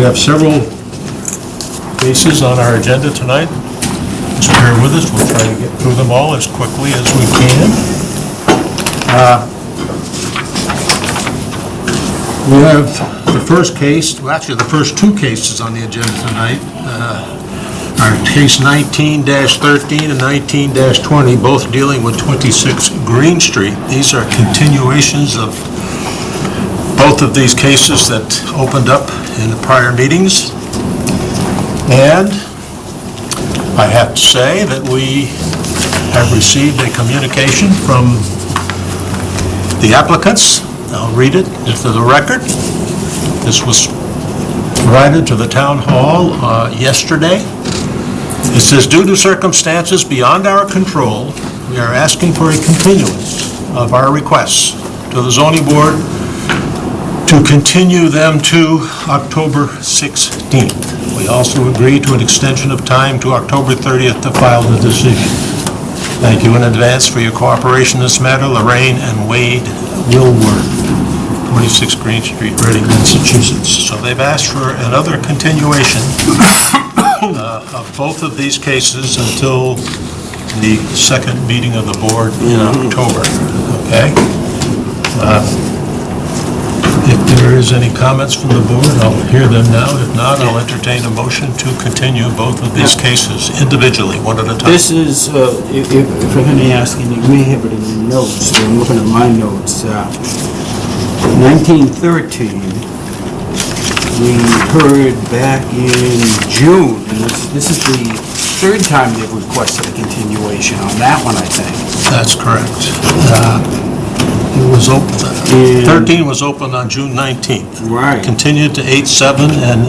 We have several cases on our agenda tonight. Just bear with us, we'll try to get through them all as quickly as we can. Uh, We have the first case, well, actually, the first two cases on the agenda tonight uh, are case 19-13 and 19-20, both dealing with 26 Green Street. These are continuations of both of these cases that opened up in the prior meetings. And I have to say that we have received a communication from the applicants. I'll read it into the record. This was provided to the town hall uh, yesterday. It says, "Due to circumstances beyond our control, we are asking for a continuance of our requests to the zoning board to continue them to October 16th. We also agree to an extension of time to October 30th to file the decision. Thank you in advance for your cooperation in this matter, Lorraine and Wade Wilworth, 26 Green Street, Reading, Massachusetts. So they've asked for another continuation uh, of both of these cases until the second meeting of the board in October, okay? Uh, if there is any comments from the board, I'll hear them now. If not, I'll entertain a motion to continue both of these cases individually, one at a time. This is, uh, if if- if I can ask, and you may have it in your notes, I'm looking at my notes. uh, 1913, we heard back in June, and this this is the third time they've requested a continuation on that one, I think. That's correct. Uh, It was open, And- 13 was opened on June 19th. Right. Continued to 8/7 and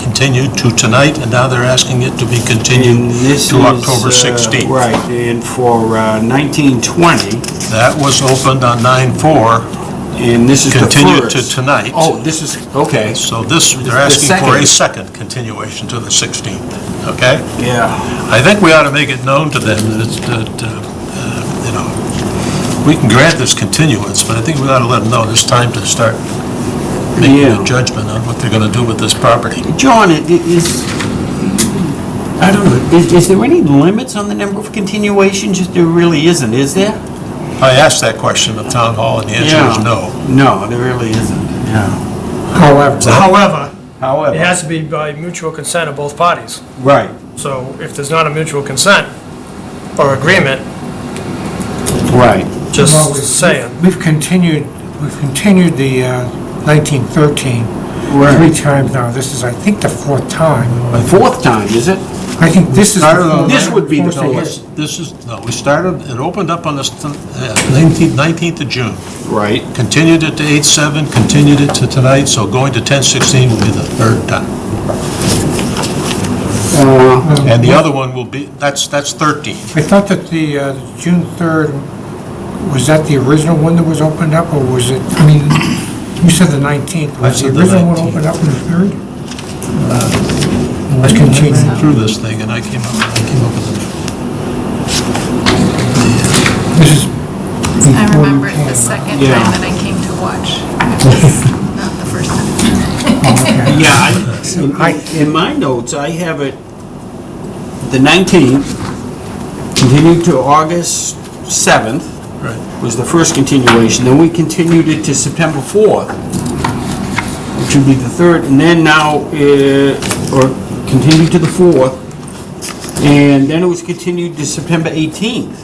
continued to tonight, and now they're asking it to be And continued this to is, October uh, 16th. Right, and for uh, 1920, That was opened on 9/4, and this is the first. continued to tonight. Oh, this is, okay, So this, they're asking for a second. continuation to the 16th, okay? yeah. I think we ought to make it known to them that it's, that, uh, uh, we can grant this continuance, but I think we ought to let them know it's time to start making Yeah. a judgment on what they're going to do with this property. John, it it is, I don't know, is, is there any limits on the number of continuations? There really isn't, is there? I asked that question of Town Hall, and the answer is Yeah. no. No, there really isn't, yeah. However, however, it However. has to be by mutual consent of both parties. Right. So if there's not a mutual consent or agreement, Right. Just Well, we've- saying. We've continued, we've continued the uh, 1913 three times now. This is, I think, the fourth time. The Fourth time, is it? I think this is. the Started on- This would be the fourth fourth. time. This is, no, we started, it opened up on the st- uh, 19th 19th of June, Right. continued it to 8/7, continued it to tonight, so going to 10/16 will be the third time. Uh, And the other one will be, that's, that's 13. I thought that the uh, June 3rd, was that the original one that was opened up, or was it, I mean, you said the 19th. I Was the said the original one 19th. opened up on the 3rd? I continued. ran through this thing, and I came up, I came up with a... This is. I before you remember it came, the uh, second Yeah. time that I came to watch, not the first time. Yeah, I, I- in my notes, I have it, the 19th, continued to August 7th, Right. was the first continuation, then we continued it to September 4th, which would be the third, and then now, uh, or continued to the 4th, and then it was continued to September 18th.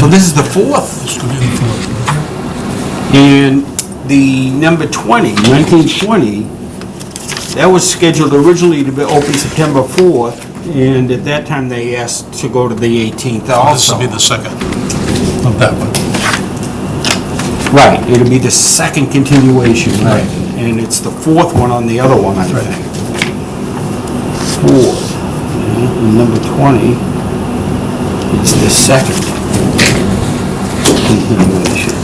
So this is the fourth. This will be the fourth. And the number 20, 1920, that was scheduled originally to be open September 4th, and at that time they asked to go to the 18th This also. will be the second of that one. Right, it'll be the second continuation, right. And it's the fourth one on the other one, I Right. think. Four. And number 20 is the second continuation.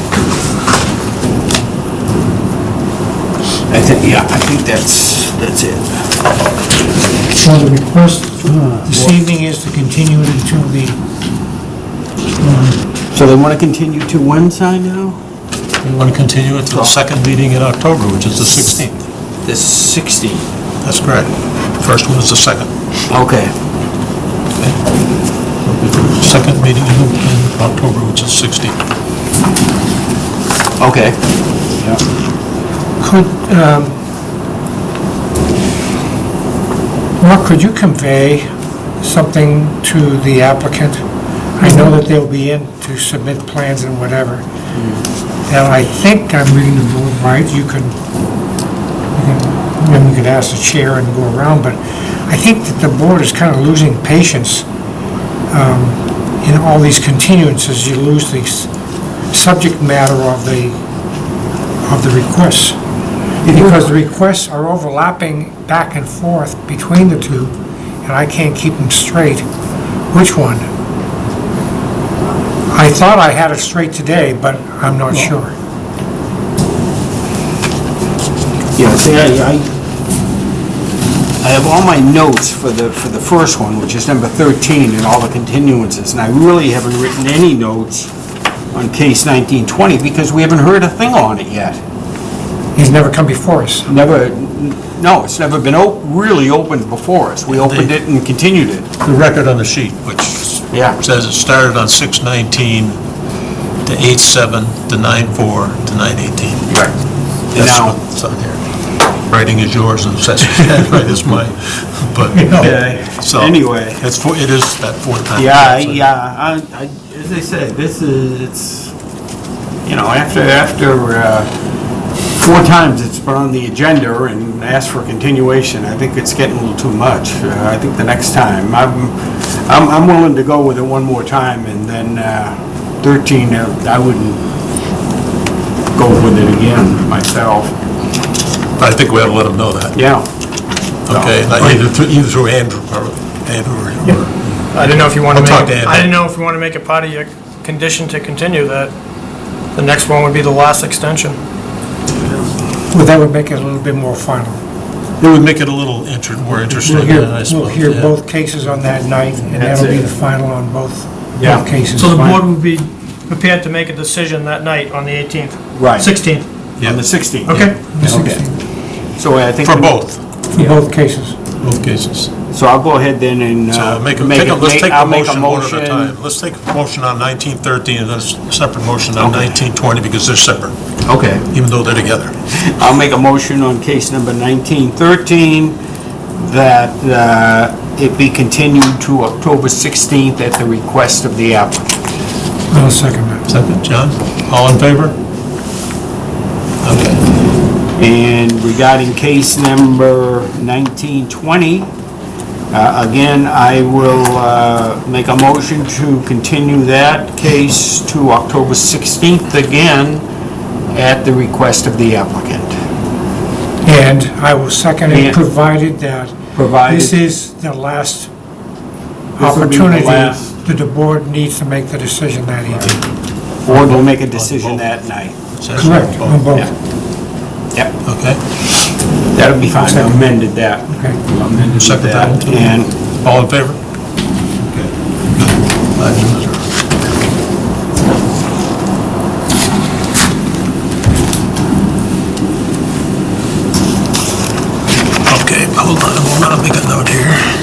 I think, yeah, I think that's, that's it. So the request this evening is to continue it until the, So they want to continue to when, Si, now? We want to continue it to the second meeting in October, which is the 16th. the 16th. That's correct. First one is the second. Okay. Second meeting in in October, which is 16th. Okay. Yeah. Could, um, Mark, could you convey something to the applicant? I know that they'll be in to submit plans and whatever. And I think I'm reading the board right, you can, you can, then we could ask the chair and go around, but I think that the board is kind of losing patience um, in all these continuances. You lose the subject matter of the, of the requests. Because the requests are overlapping back and forth between the two, and I can't keep them straight. Which one? I thought I had it straight today, but I'm not sure. Yeah, see, I, I, I have all my notes for the, for the first one, which is number 13, and all the continuances, and I really haven't written any notes on case 1920, because we haven't heard a thing on it yet. He's never come before us. Never, no, it's never been op, really opened before us. We opened it and continued it. The record on the sheet, which Yeah. says it started on 6/19 to 8/7 to 9/4 to 9/18. Right. And That's now, what's on here. Writing is yours and assessor's right is mine, but, Okay. so. Anyway. It's, four- it is that fourth time. Yeah, I- yeah, I, I, as I said, this is, it's, you know, after, after, uh, four times it's been on the agenda and asked for continuation, I think it's getting a little too much. Uh, I think the next time, I'm, I'm, I'm willing to go with it one more time and then, uh, thirteen, uh, I wouldn't go with it again myself. I think we ought to let them know that, Yeah. okay? Like, Either through, either through Andrew or Andrew or- or, I didn't know if you want to I'll make, talk to Andy. I didn't know if you want to make it part of your condition to continue that. The next one would be the last extension. Well, that would make it a little bit more final. it would make it a little inter, more interesting, We'll hear, yeah, I we'll suppose. hear yeah. both cases on that night, and That's that'll be it. the final on both, Yeah. both cases. So the board would be prepared to make a decision that night on the 18th? Right. 16th, Yeah. On the sixteenth. okay? The Okay. 16th, So I think. For both, For both cases. Both cases. So I'll go ahead then and, uh, make a, make take a, a- let's make- take I'll the make a motion one at a time. Let's take a motion on 1913 and then a separate motion on Okay. 1920 because they're separate, Okay. even though they're together. I'll make a motion on case number 1913 that uh, it be continued to October 16th at the request of the applicant. I'll second that. Second, John? All in favor? Okay. And regarding case number 1920, uh, again, I will uh, make a motion to continue that case to October 16th again at the request of the applicant. And I will second Yeah. it, provided that Provided- this is the last This will be the opportunity last. that the board needs to make the decision that evening. Board will make a decision that night. Says Correct, both. on both. Yeah. Yep. Okay. That'll be fine, I amended that. Okay. Amended Second that. that. And All in favor? Okay. Good. Five zero zero. Okay, hold on a moment, I'll make a note here.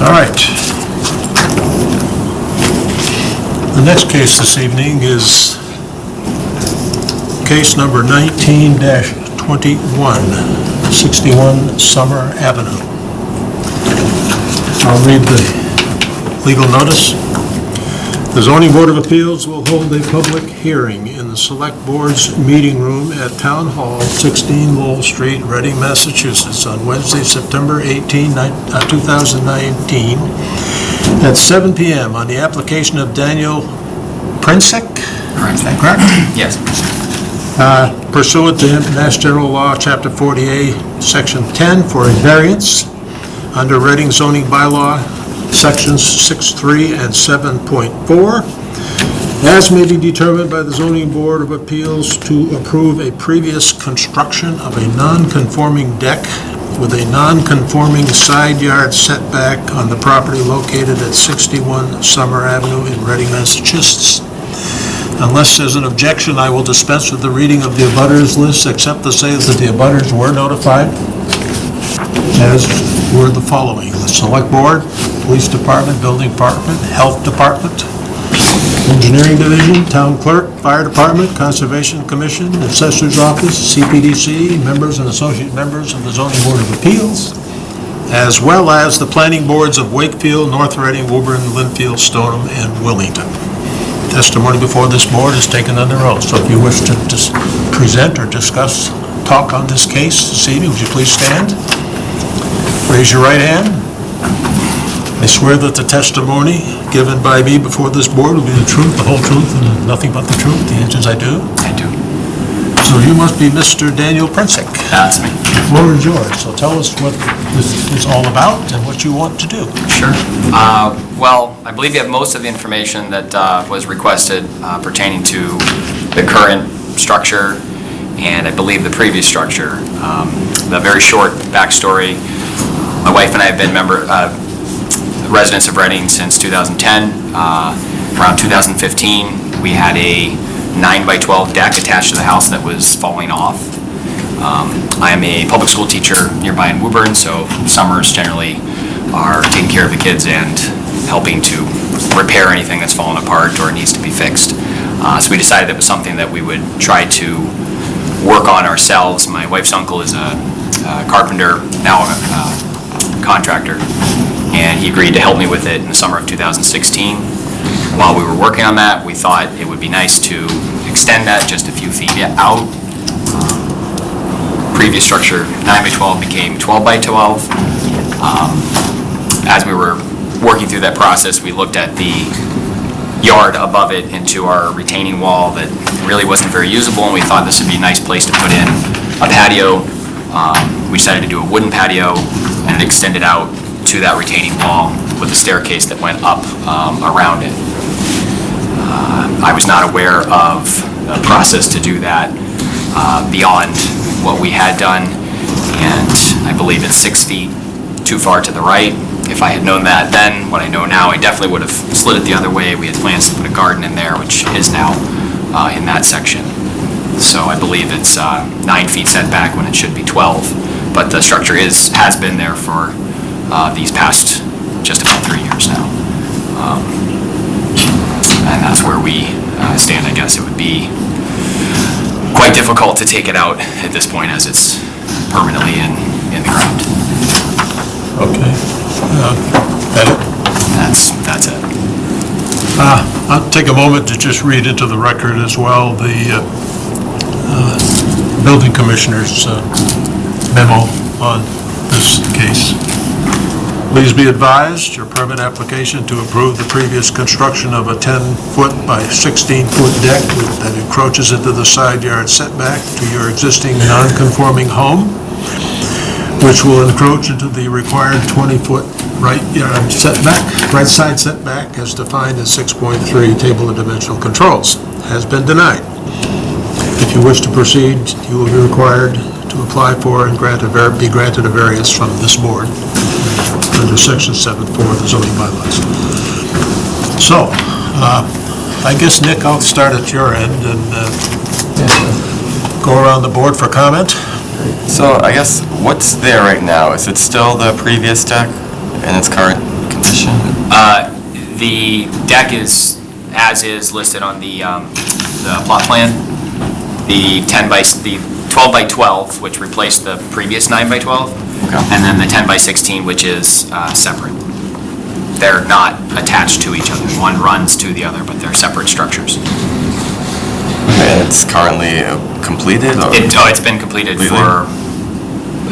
All right. Next case this evening is case number 19-21, 61 Summer Avenue. I'll read the legal notice. The zoning board of appeals will hold a public hearing in the select board's meeting room at Town Hall, 16 Lowell Street, Reading, Massachusetts, on Wednesday, September 18, uh, 2019, at 7 PM on the application of Daniel Prinsek? Correct? Yes. Uh, pursuant to Mass General Law, Chapter 48, Section 10, for a variance under Reading zoning bylaw, Sections 6.3 and 7.4, as may be determined by the zoning board of appeals to approve a previous construction of a non-conforming deck with a non-conforming side yard setback on the property located at 61 Summer Avenue in Reading, Massachusetts. Unless there's an objection, I will dispense with the reading of the abutters list, except to say that the abutters were notified, as were the following: the Select Board, Police Department, Building Department, Health Department, Engineering Division, Town Clerk, Fire Department, Conservation Commission, Assessor's Office, CPDC, members and associate members of the Zoning Board of Appeals, as well as the planning boards of Wakefield, North Reading, Woburn, Lynnfield, Stoneham, and Wilmington. Testimony before this board is taken under oath, so if you wish to present or discuss, talk on this case this evening, would you please stand? Raise your right hand. I swear that the testimony given by me before this board will be the truth, the whole truth, and nothing but the truth. The answer is I do. I do. So you must be Mr. Daniel Prinsick. That's me. Floor is yours, so tell us what this is all about and what you want to do. Sure. Uh, Well, I believe you have most of the information that uh, was requested uh, pertaining to the current structure and I believe the previous structure. Um, The very short backstory, my wife and I have been member, uh, residents of Reading since 2010. Uh, Around 2015, we had a 9 by 12 deck attached to the house that was falling off. Um, I am a public school teacher nearby in Woburn, so summers generally are taking care of the kids and helping to repair anything that's fallen apart or needs to be fixed. Uh, So we decided that was something that we would try to work on ourselves. My wife's uncle is a uh, carpenter, now a uh, contractor, and he agreed to help me with it in the summer of 2016. While we were working on that, we thought it would be nice to extend that just a few feet out. Previous structure, 9 by 12, became 12 by 12. Um, As we were working through that process, we looked at the yard above it into our retaining wall that really wasn't very usable, and we thought this would be a nice place to put in a patio. Um, We decided to do a wooden patio, and extend it extended out to that retaining wall with a staircase that went up um, around it. I was not aware of the process to do that uh, beyond what we had done, and I believe it's six feet too far to the right. If I had known that then, what I know now, I definitely would have slid it the other way. We had plans to put a garden in there, which is now uh, in that section. So I believe it's uh, nine feet setback when it should be 12. But the structure is, has been there for uh, these past just about three years now. Um, And that's where we uh, stand, I guess. It would be quite difficult to take it out at this point as it's permanently in, in the ground. Okay. Uh, That it? That's, that's it. Uh, I'll take a moment to just read into the record as well, the uh, uh, building commissioner's uh, memo on this case. Please be advised, your permit application to approve the previous construction of a 10-foot by 16-foot deck that encroaches into the side yard setback to your existing non-conforming home, which will encroach into the required 20-foot right yard setback, right side setback as defined in 6.3 Table of Dimensional Controls, has been denied. If you wish to proceed, you will be required to apply for and grant a, be granted a variance from this board under section 7.4 of the zoning bylaws. So, uh, I guess, Nick, I'll start at your end and uh, go around the board for comment. So I guess what's there right now? Is it still the previous deck in its current condition? Uh, The deck is, as is listed on the, um, the plot plan. the 10 by, the 12 by 12, which replaced the previous 9 by 12, and then the 10 by 16, which is uh, separate. They're not attached to each other. One runs to the other, but they're separate structures. And it's currently uh, completed, or? It, oh, it's been completed Really? for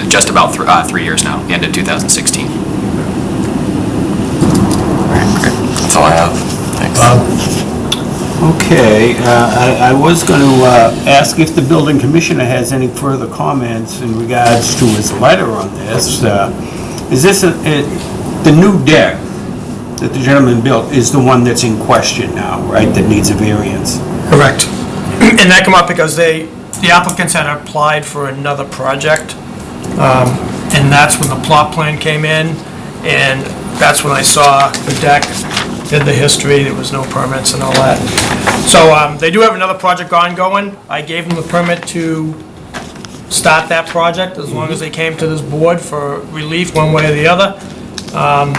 just about thr- uh, three years now, the end of two thousand sixteen. All right. That's all I have. Thanks. Okay, uh, I I was going to ask if the building commissioner has any further comments in regards to his letter on this. Uh, Is this, a- the new deck that the gentleman built is the one that's in question now, right, that needs a variance? Correct. And that come up because they, the applicants had applied for another project, um, and that's when the plot plan came in, and that's when I saw the deck, did the history, there was no permits and all that. So um, they do have another project ongoing. I gave them the permit to start that project, as long as they came to this board for relief one way or the other. Um,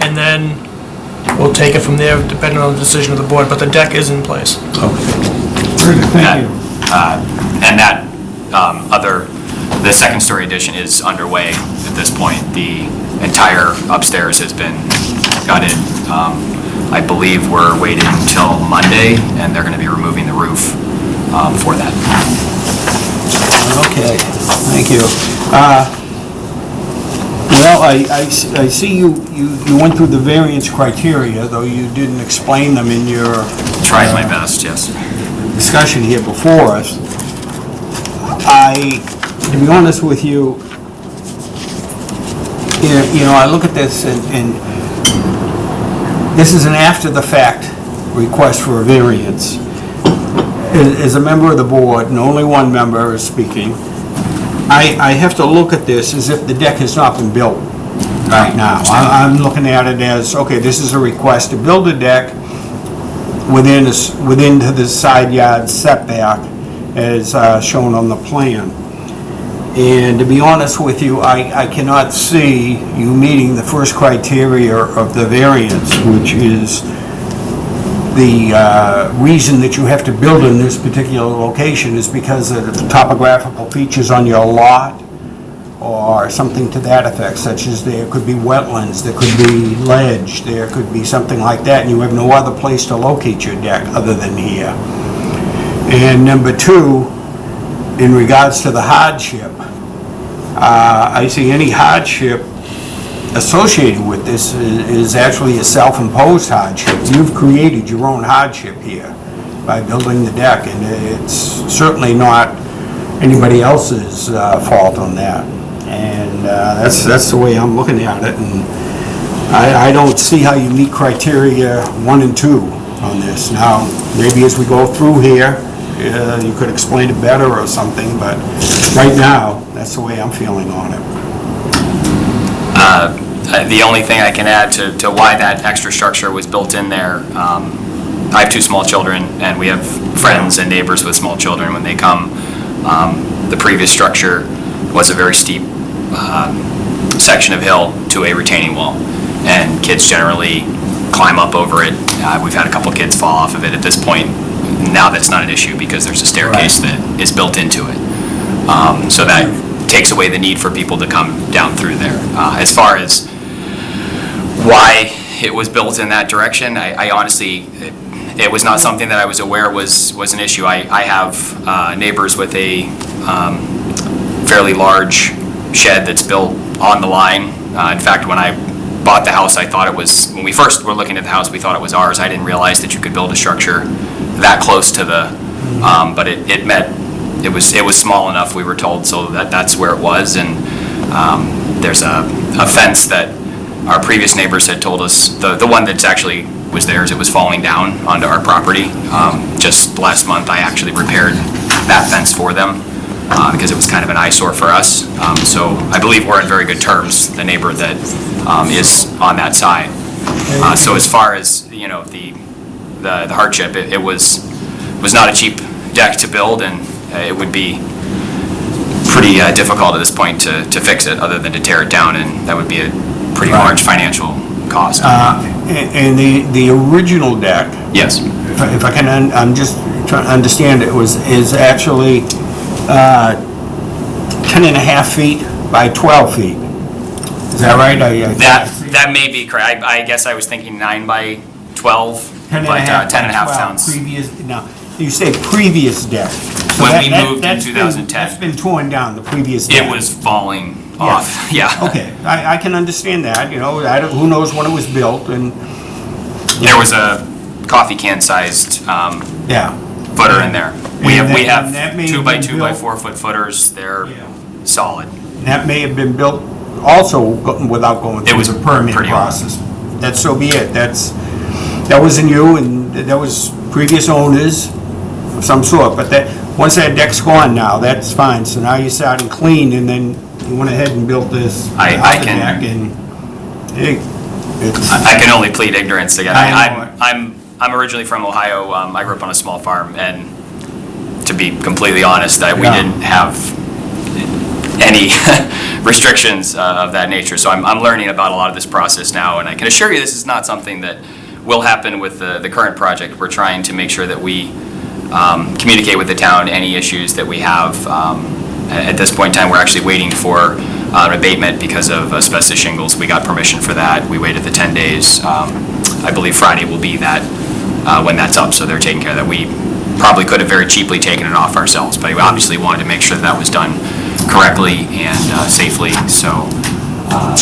And then we'll take it from there, depending on the decision of the board, but the deck is in place. Thank you. Uh, And that um, other, the second-story addition is underway at this point. The entire upstairs has been gutted. Um, I believe we're waiting until Monday, and they're going to be removing the roof um, for that. Okay, thank you. Uh, Well, I see you, you you went through the variance criteria, though you didn't explain them in your Tried my best, yes. discussion here before us. I, to be honest with you, you know- you know, I look at this and, and this is an after-the-fact request for a variance. As a member of the board, and only one member is speaking, I, I have to look at this as if the deck has not been built right now. I- I'm looking at it as, okay, this is a request to build a deck within, a s- within to the side yard setback as uh, shown on the plan. And to be honest with you, I, I cannot see you meeting the first criteria of the variance, which is the uh, reason that you have to build in this particular location is because of the topographical features on your lot or something to that effect, such as there could be wetlands, there could be ledge, there could be something like that, and you have no other place to locate your deck other than here. And number two, in regards to the hardship, uh, I see any hardship associated with this i- is actually a self-imposed hardship. You've created your own hardship here by building the deck, and it's certainly not anybody else's uh, fault on that. And uh, that's, that's the way I'm looking at it, and I, I don't see how you meet criteria one and two on this. Now, maybe as we go through here, uh, you could explain it better or something, but right now, that's the way I'm feeling on it. Uh, The only thing I can add to, to why that extra structure was built in there, um, I have two small children, and we have friends and neighbors with small children when they come. Um, The previous structure was a very steep um, section of hill to a retaining wall, and kids generally climb up over it. Uh, We've had a couple kids fall off of it at this point. Now that's not an issue because there's a staircase that is built into it. Um, So that takes away the need for people to come down through there. Uh, As far as why it was built in that direction, I I honestly, it- it was not something that I was aware was, was an issue. I I have uh, neighbors with a um, fairly large shed that's built on the line. Uh, In fact, when I bought the house, I thought it was, when we first were looking at the house, we thought it was ours. I didn't realize that you could build a structure that close to the, um, but it it met, it was, it was small enough, we were told, so that, that's where it was. And um, there's a a fence that our previous neighbors had told us, the, the one that's actually was theirs, it was falling down onto our property. Um, Just last month, I actually repaired that fence for them, uh, because it was kind of an eyesore for us. Um, So I believe we're in very good terms, the neighbor that um, is on that side. Uh, So as far as, you know, the, the the hardship, it it was, was not a cheap deck to build, and uh, it would be pretty uh, difficult at this point to, to fix it, other than to tear it down, and that would be a pretty large financial cost. Uh, And the, the original deck, Yes, if I- if I can, un- I'm just trying to understand, it was, is actually uh, 10 and a half feet by 12 feet. Is that right? I- I- That, that may be correct. I, I guess I was thinking nine by 12, 10 and but uh, half 10 and a by half 12, sounds. Previous, now, you say previous deck. So When that- we that- moved in that's been- 2010. That's been torn down, the previous deck. It was falling off, yeah. Okay, I, I can understand that, you know, I don't, who knows when it was built, and, There was a coffee can sized um, yeah. Footer in there. We have, we that- and that have may two have by been two by built- four foot footers. They're Yeah. solid. That may have been built also go- without going It through was the permit pretty old. process. That's so be it, that's, that wasn't you, and that was previous owners of some sort, but that, once that deck's gone now, that's fine, so now you're starting clean, and then you went ahead and built this I- I other can- deck, and, hey, it's, I can only plead ignorance again. I know I'm. I'm, I'm originally from Ohio. Um, I grew up on a small farm, and to be completely honest, that we Yeah. didn't have any restrictions uh, of that nature. So I'm, I'm learning about a lot of this process now, and I can assure you this is not something that will happen with the, the current project. We're trying to make sure that we um, communicate with the town any issues that we have. Um, At this point in time, we're actually waiting for uh, an abatement because of asbestos shingles. We got permission for that. We waited the 10 days. Um, I believe Friday will be that, uh, when that's up, so they're taking care of that. We probably could have very cheaply taken it off ourselves, but we obviously wanted to make sure that that was done correctly and uh, safely, so uh,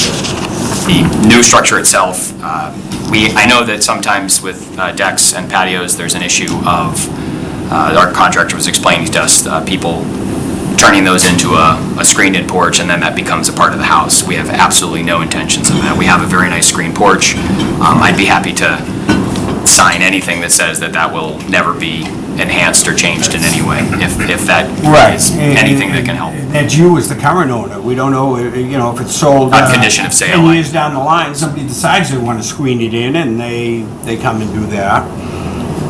the new structure itself, uh, we, I know that sometimes with uh, decks and patios, there's an issue of, uh, our contractor was explaining to us, people turning those into a a screened-in porch, and then that becomes a part of the house. We have absolutely no intentions of that. We have a very nice screen porch. Um, I'd be happy to sign anything that says that that will never be enhanced or changed in any way, if, if that right. is and- anything that can help. and That's you as the current owner, we don't know, uh, you know, if it's sold. On uh, condition of sale, Ten years down the line, somebody decides they want to screen it in, and they, they come and do that.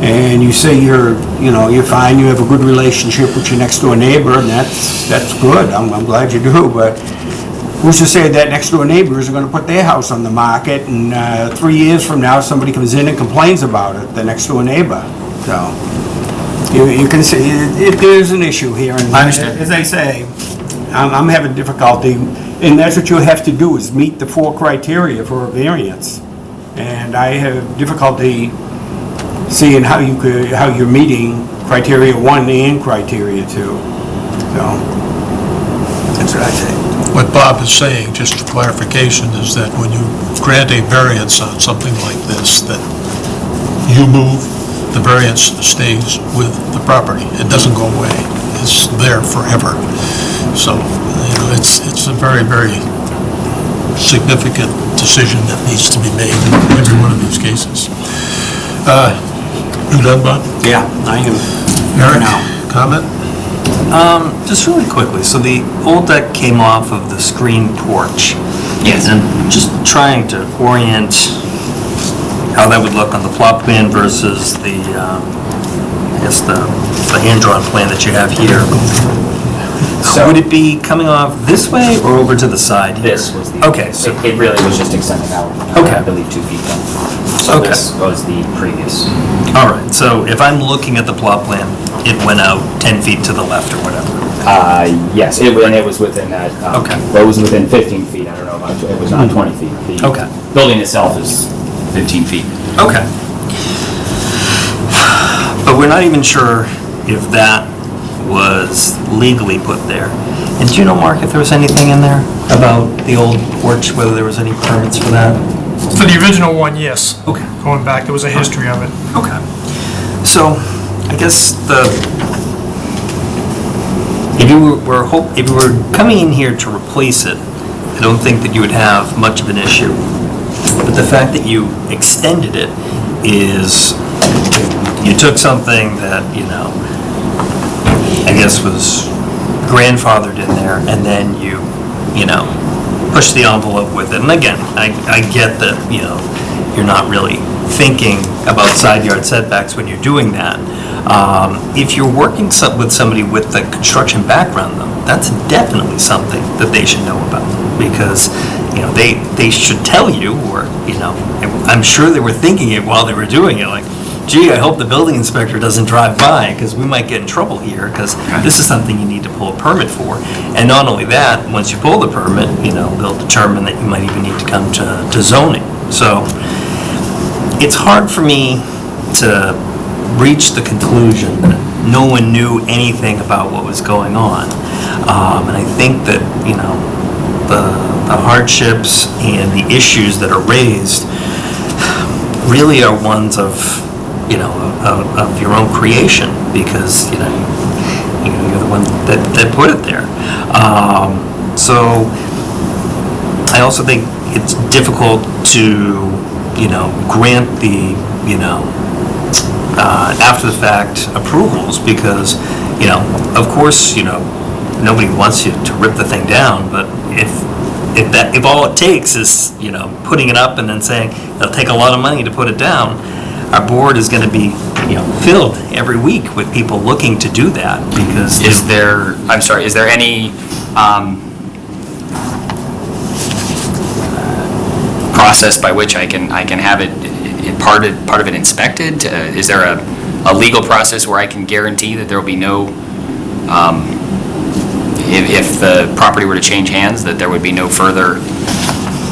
And you say you're, you know, you're fine, you have a good relationship with your next door neighbor, and that's, that's good, I'm, I'm glad you do, but who's to say that next door neighbors are gonna put their house on the market, and, uh, three years from now, somebody comes in and complains about it, the next door neighbor, so. You, you can see, it, it- there's an issue here, and. I understand. As I say, I'm, I'm having difficulty, and that's what you have to do, is meet the four criteria for a variance. And I have difficulty seeing how you could, how you're meeting criteria one and criteria two, so. That's what I say. What Bob is saying, just for clarification, is that when you grant a variance on something like this, that you move, the variance stays with the property. It doesn't go away. It's there forever. So, you know, it's, it's a very, very significant decision that needs to be made in every one of these cases. Uh, You done, Bob? Yeah, I am. Eric, now. Comment? Just really quickly, so the old deck came off of the screen porch. Yes. And just trying to orient how that would look on the plot plan versus the, um, I guess, the the hand-drawn plan that you have here. So- Would it be coming off this way or over to the side? here? This was the. Okay, so- It it really was just extending out. uh, Okay. I believe two feet then. So Okay. this was the previous. All right, so if I'm looking at the plot plan, it went out 10 feet to the left or whatever. Uh, yes, it, and it was within that. um, Okay. Well, it was within 15 feet, I don't know about, it was not 20 feet. The Okay. Building itself is 15 feet. Okay. But we're not even sure if that was legally put there. And do you know, Mark, if there was anything in there about the old porch, whether there was any permits for that? For the original one, yes. Okay. Going back, there was a history of it. Okay. So, I guess the, if you were- were, hope, if you were coming in here to replace it, I don't think that you would have much of an issue. But the fact that you extended it is, you took something that, you know, I guess was grandfathered in there, and then you, you know, push the envelope with it. And again, I, I get that, you know, you're not really thinking about side yard setbacks when you're doing that. Um, If you're working some- with somebody with the construction background, though, that's definitely something that they should know about. Because, you know, they, they should tell you, or, you know, I'm sure they were thinking it while they were doing it, like, gee, I hope the building inspector doesn't drive by, because we might get in trouble here, because this is something you need to pull a permit for. And not only that, once you pull the permit, you know, they'll determine that you might even need to come to to zoning. So it's hard for me to reach the conclusion that no one knew anything about what was going on. Um, And I think that, you know, the the hardships and the issues that are raised really are ones of, you know, of, of your own creation, because, you know, you know, you're the one that, that put it there. Um, So, I also think it's difficult to, you know, grant the, you know, uh, after-the-fact approvals, because, you know, of course, you know, nobody wants you to rip the thing down, but if, if that, if all it takes is, you know, putting it up and then saying, it'll take a lot of money to put it down, our board is gonna be, you know, filled every week with people looking to do that, because. Is there, I'm sorry, is there any um, process by which I can, I can have it- part of, part of it inspected? Uh, Is there a, a legal process where I can guarantee that there will be no, um, if, if the property were to change hands, that there would be no further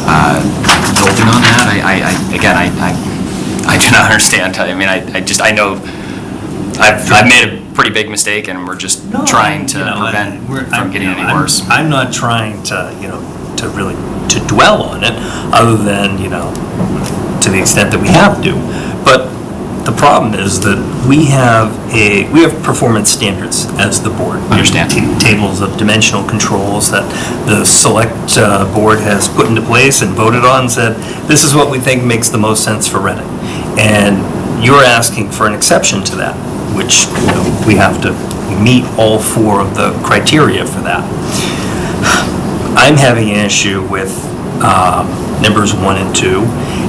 uh, building on that? I, I, I- again, I, I I do not understand. I mean, I, I just, I know, I've, I've made a pretty big mistake, and we're just No, trying to you know, prevent we're- from I'm- getting you know, any I'm- worse. I'm not trying to, you know, to really, to dwell on it, other than, you know, to the extent that we have to. But the problem is that we have a, we have performance standards as the board. Understand. Ta- Tables of dimensional controls that the select uh, board has put into place and voted on, and said, this is what we think makes the most sense for Reading. And you're asking for an exception to that, which, you know, we have to meet all four of the criteria for that. I'm having an issue with um, numbers one and two,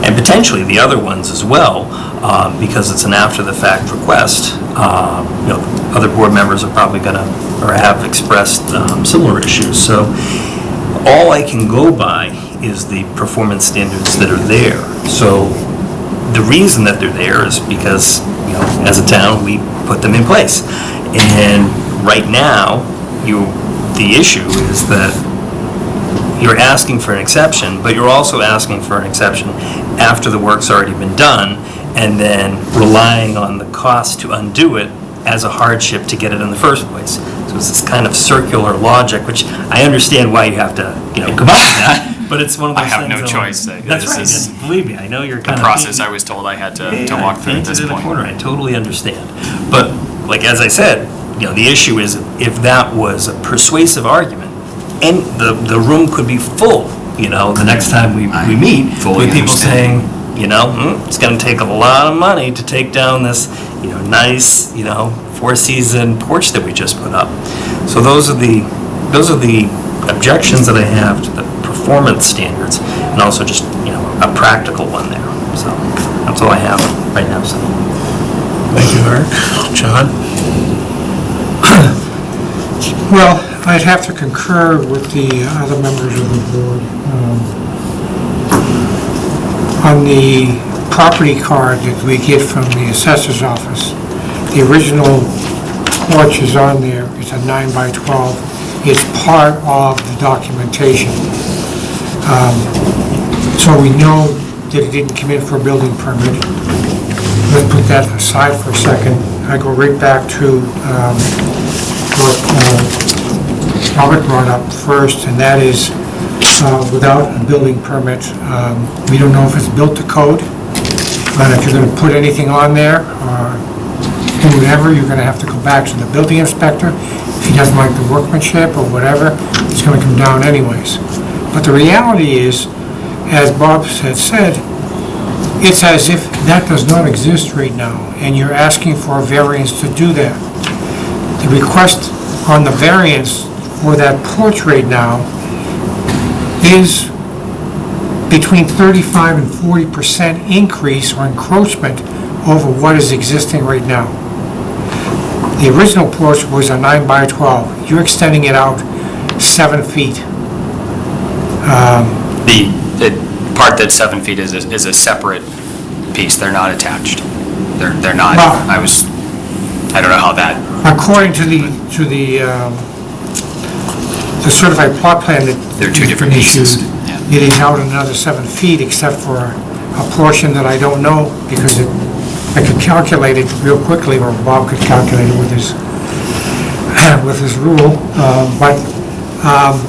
and potentially the other ones as well, um, because it's an after-the-fact request. Um, You know, other board members are probably gonna, or have expressed um, similar issues. So all I can go by is the performance standards that are there. So the reason that they're there is because, you know, as a town, we put them in place. And right now, you, the issue is that you're asking for an exception, but you're also asking for an exception after the work's already been done, and then relying on the cost to undo it as a hardship to get it in the first place. So it's this kind of circular logic, which I understand why you have to, you know, come up with that, but it's one of those things. I have no that- choice. That's right, is and believe me, I know you're The kind of. process I was told I had to, to Yeah, walk through at this point. corner, I totally understand. But, like, as I said, you know, the issue is if that was a persuasive argument, and the, the room could be full, you know, the next time we, we meet, fully with people understand. saying, you know, "Hmm, it's gonna take a lot of money to take down this, you know, nice, you know, four-season porch that we just put up. So those are the, those are the objections that I have to the performance standards, and also just, you know, a practical one there. So, that's all I have right now, so. Thank you, Eric. John? Well, I'd have to concur with the other members of the board. Um, On the property card that we get from the assessor's office, the original porch is on there, it's a nine by 12, it's part of the documentation. Um, So we know that it didn't come in for a building permit. Let's put that aside for a second. I go right back to um, what uh, Robert brought up first, and that is, uh, without a building permit, um, we don't know if it's built to code, but if you're gonna put anything on there, or do whatever, you're gonna have to go back to the building inspector. If he doesn't like the workmanship or whatever, it's gonna come down anyways. But the reality is, as Bob had said, it's as if that does not exist right now, and you're asking for a variance to do that. The request on the variance for that porch right now is between 35 and 40 percent increase or encroachment over what is existing right now. The original porch was a 9 by 12. You're extending it out seven feet. The, the part that's seven feet is, a- is a separate piece, they're not attached. They're, they're not, Well- I was, I don't know how that, According to the, to the, um, the certified plot plan that... They're two different pieces. It is out another seven feet, except for a portion that I don't know, because it, I could calculate it real quickly, or Bob could calculate it with his, with his rule, uh, but um,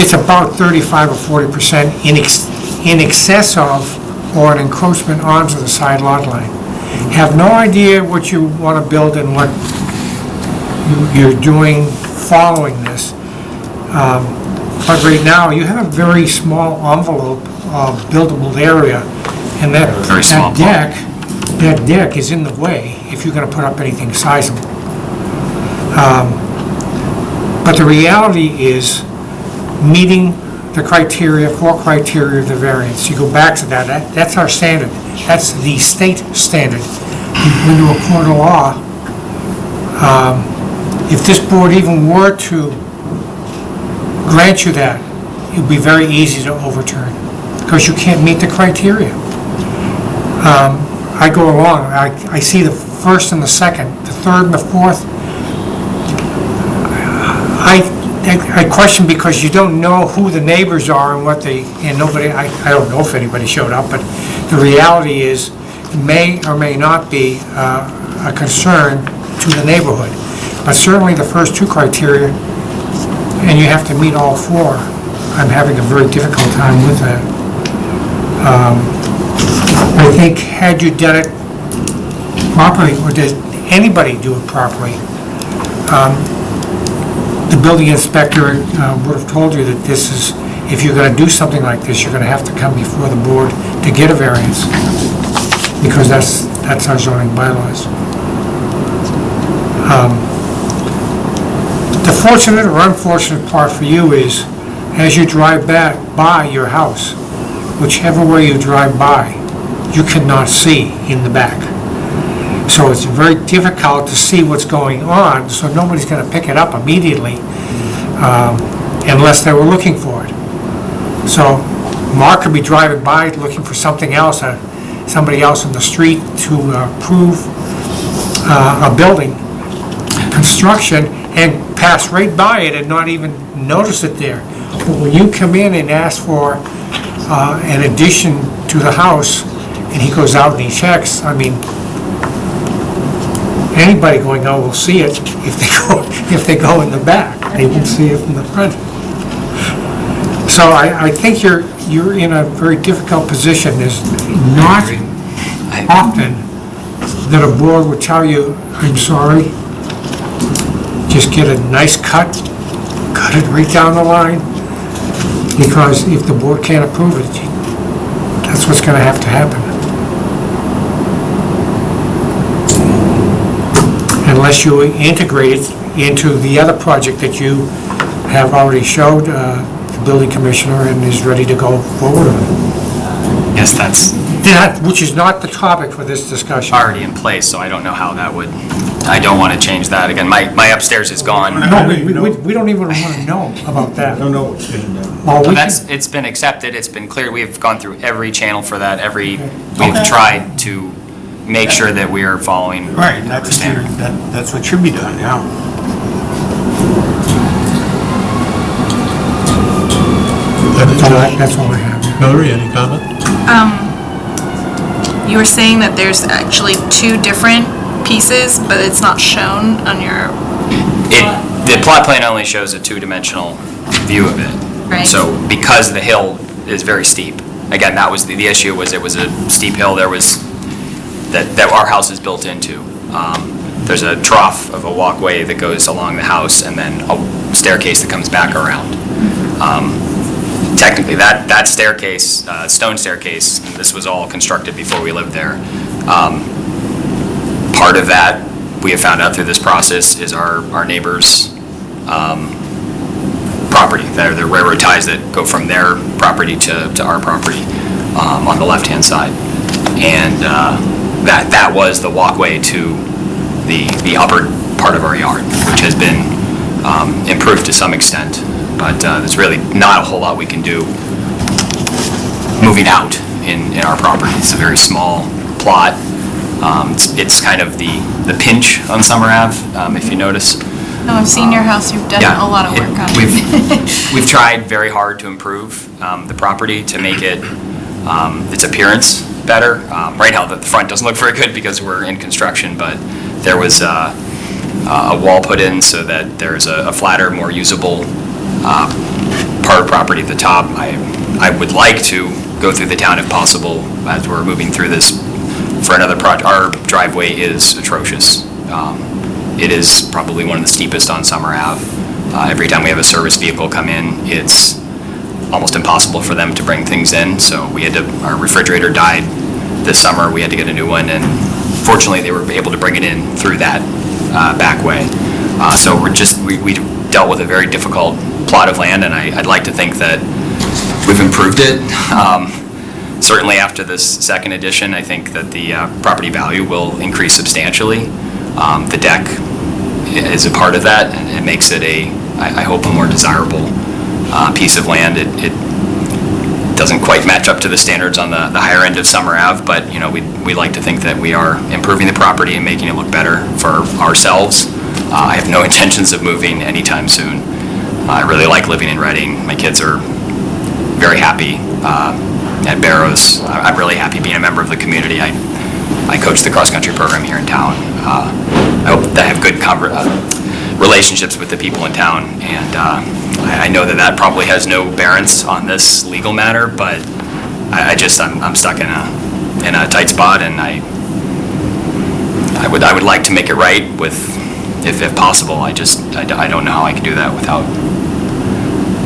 it's about 35 or 40 percent in ex- in excess of, or an encroachment onto the side lot line. Have no idea what you want to build and what you- you're doing following this. Um, But right now, you have a very small envelope of buildable area, and that Very small that deck, that deck is in the way if you're going to put up anything sizable. Um, But the reality is, meeting the criteria, four criteria of the variance, you go back to that, that- that's our standard. That's the state standard. You go into a court of law, um, if this board even were to grant you that, it would be very easy to overturn, because you can't meet the criteria. Um, I go along, I, I see the first and the second, the third and the fourth. I, I question because you don't know who the neighbors are and what they, and nobody, I, I don't know if anybody showed up, but the reality is, it may or may not be uh, a concern to the neighborhood. But certainly the first two criteria, and you have to meet all four. I'm having a very difficult time with that. Um, I think had you done it properly, or did anybody do it properly, um, the building inspector uh, would have told you that this is, if you're gonna do something like this, you're gonna have to come before the board to get a variance, because that's, that's our zoning bylaws. Um, The fortunate or unfortunate part for you is, as you drive back by your house, whichever way you drive by, you cannot see in the back. So it's very difficult to see what's going on, so nobody's gonna pick it up immediately um, unless they were looking for it. So Mark could be driving by looking for something else, uh, somebody else in the street to uh, prove uh, a building construction and pass right by it and not even notice it there. But when you come in and ask for uh, an addition to the house, and he goes out and he checks, I mean, anybody going out will see it if they go, if they go in the back. They won't see it from the front. So I, I think you're, you're in a very difficult position. There's not often that a board would tell you, I'm sorry, just get a nice cut, cut it right down the line, because if the board can't approve it, that's what's gonna have to happen. Unless you integrate it into the other project that you have already showed uh, the building commissioner and is ready to go forward yes, that's That, which is not the topic for this discussion. already in place, so I don't know how that would, I don't want to change that. Again, my, my upstairs is gone. No, we, we, we don't even want to know about that. don't know what's being done. All we But can- that's, it's been accepted, it's been clear, we've gone through every channel for that, every, we've tried to make sure that we are following Right, the that's, standard. that- that's what should be done, yeah. That's all I- that's all I have. Hillary, any comment? Um, You were saying that there's actually two different pieces, but it's not shown on your, It, the plot plan only shows a two-dimensional view of it. Right. So because the hill is very steep, again, that was, the, the issue was it was a steep hill, there was, that, that our house is built into. Um, There's a trough of a walkway that goes along the house and then a staircase that comes back around. Um, Technically, that, that staircase, uh, stone staircase, this was all constructed before we lived there. um, Part of that, we have found out through this process, is our, our neighbor's um, property. They're the railroad ties that go from their property to, to our property um, on the left-hand side. And uh, that, that was the walkway to the, the upper part of our yard, which has been um, improved to some extent. But uh, there's really not a whole lot we can do moving out in, in our property. It's a very small plot. Um, It's it's kind of the the pinch on Summer Ave, um, if you notice. No, I've seen your house, you've done Yeah, a lot of it- work on We've, it. we've tried very hard to improve um, the property, to make it, um, its appearance better. Um, Right now, the the front doesn't look very good because we're in construction, but there was uh, a wall put in so that there's a a flatter, more usable uh, part of property at the top. I, I would like to go through the town if possible, as we're moving through this for another project. Our driveway is atrocious. Um, It is probably one of the steepest on Summer Ave. Uh, Every time we have a service vehicle come in, it's almost impossible for them to bring things in, so we had to, our refrigerator died this summer, we had to get a new one, and fortunately, they were able to bring it in through that uh, back way. Uh, So we're just, we we dealt with a very difficult plot of land, and I- I'd like to think that we've improved it. Um, Certainly after this second edition, I think that the uh, property value will increase substantially. Um, The deck is a part of that, and it makes it a, I I hope, a more desirable uh, piece of land. It it doesn't quite match up to the standards on the the higher end of Summer Ave, but, you know, we we like to think that we are improving the property and making it look better for ourselves. Uh, I have no intentions of moving anytime soon. I really like living in Reading. My kids are very happy uh, at Barrows. I'm really happy being a member of the community. I I coach the cross-country program here in town. Uh, I hope that I have good uh, relationships with the people in town, and uh, I know that that probably has no bearance on this legal matter, but I I just, I'm I'm stuck in a, in a tight spot, and I, I would, I would like to make it right with, if if possible, I just, I I don't know how I can do that without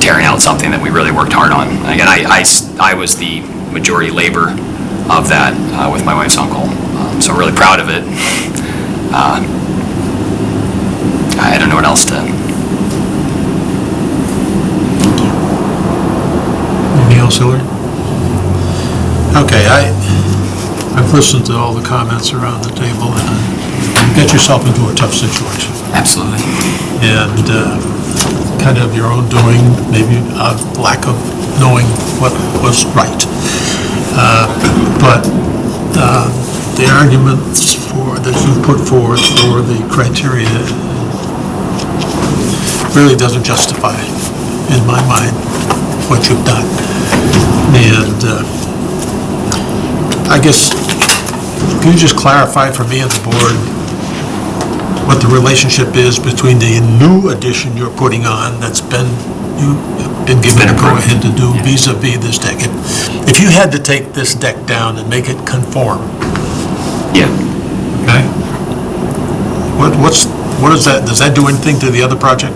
tearing out something that we really worked hard on. Again, I, I, I, was the majority labor of that uh, with my wife's uncle, Um, so really proud of it. Uh, I don't know what else to, Anything else, Hillary? Okay, I, I've listened to all the comments around the table, and uh, you get yourself into a tough situation. absolutely. And uh, kind of your own doing, maybe a lack of knowing what was right. Uh, But uh, the arguments for, that you put forward for the criteria really doesn't justify, in my mind, what you've done. And uh, I guess, can you just clarify for me and the board what the relationship is between the new addition you're putting on that's been, you've been given a go-ahead to do vis-à-vis this deck? If- If you had to take this deck down and make it conform, Yeah. okay? What, what's, what is that, does that do anything to the other project?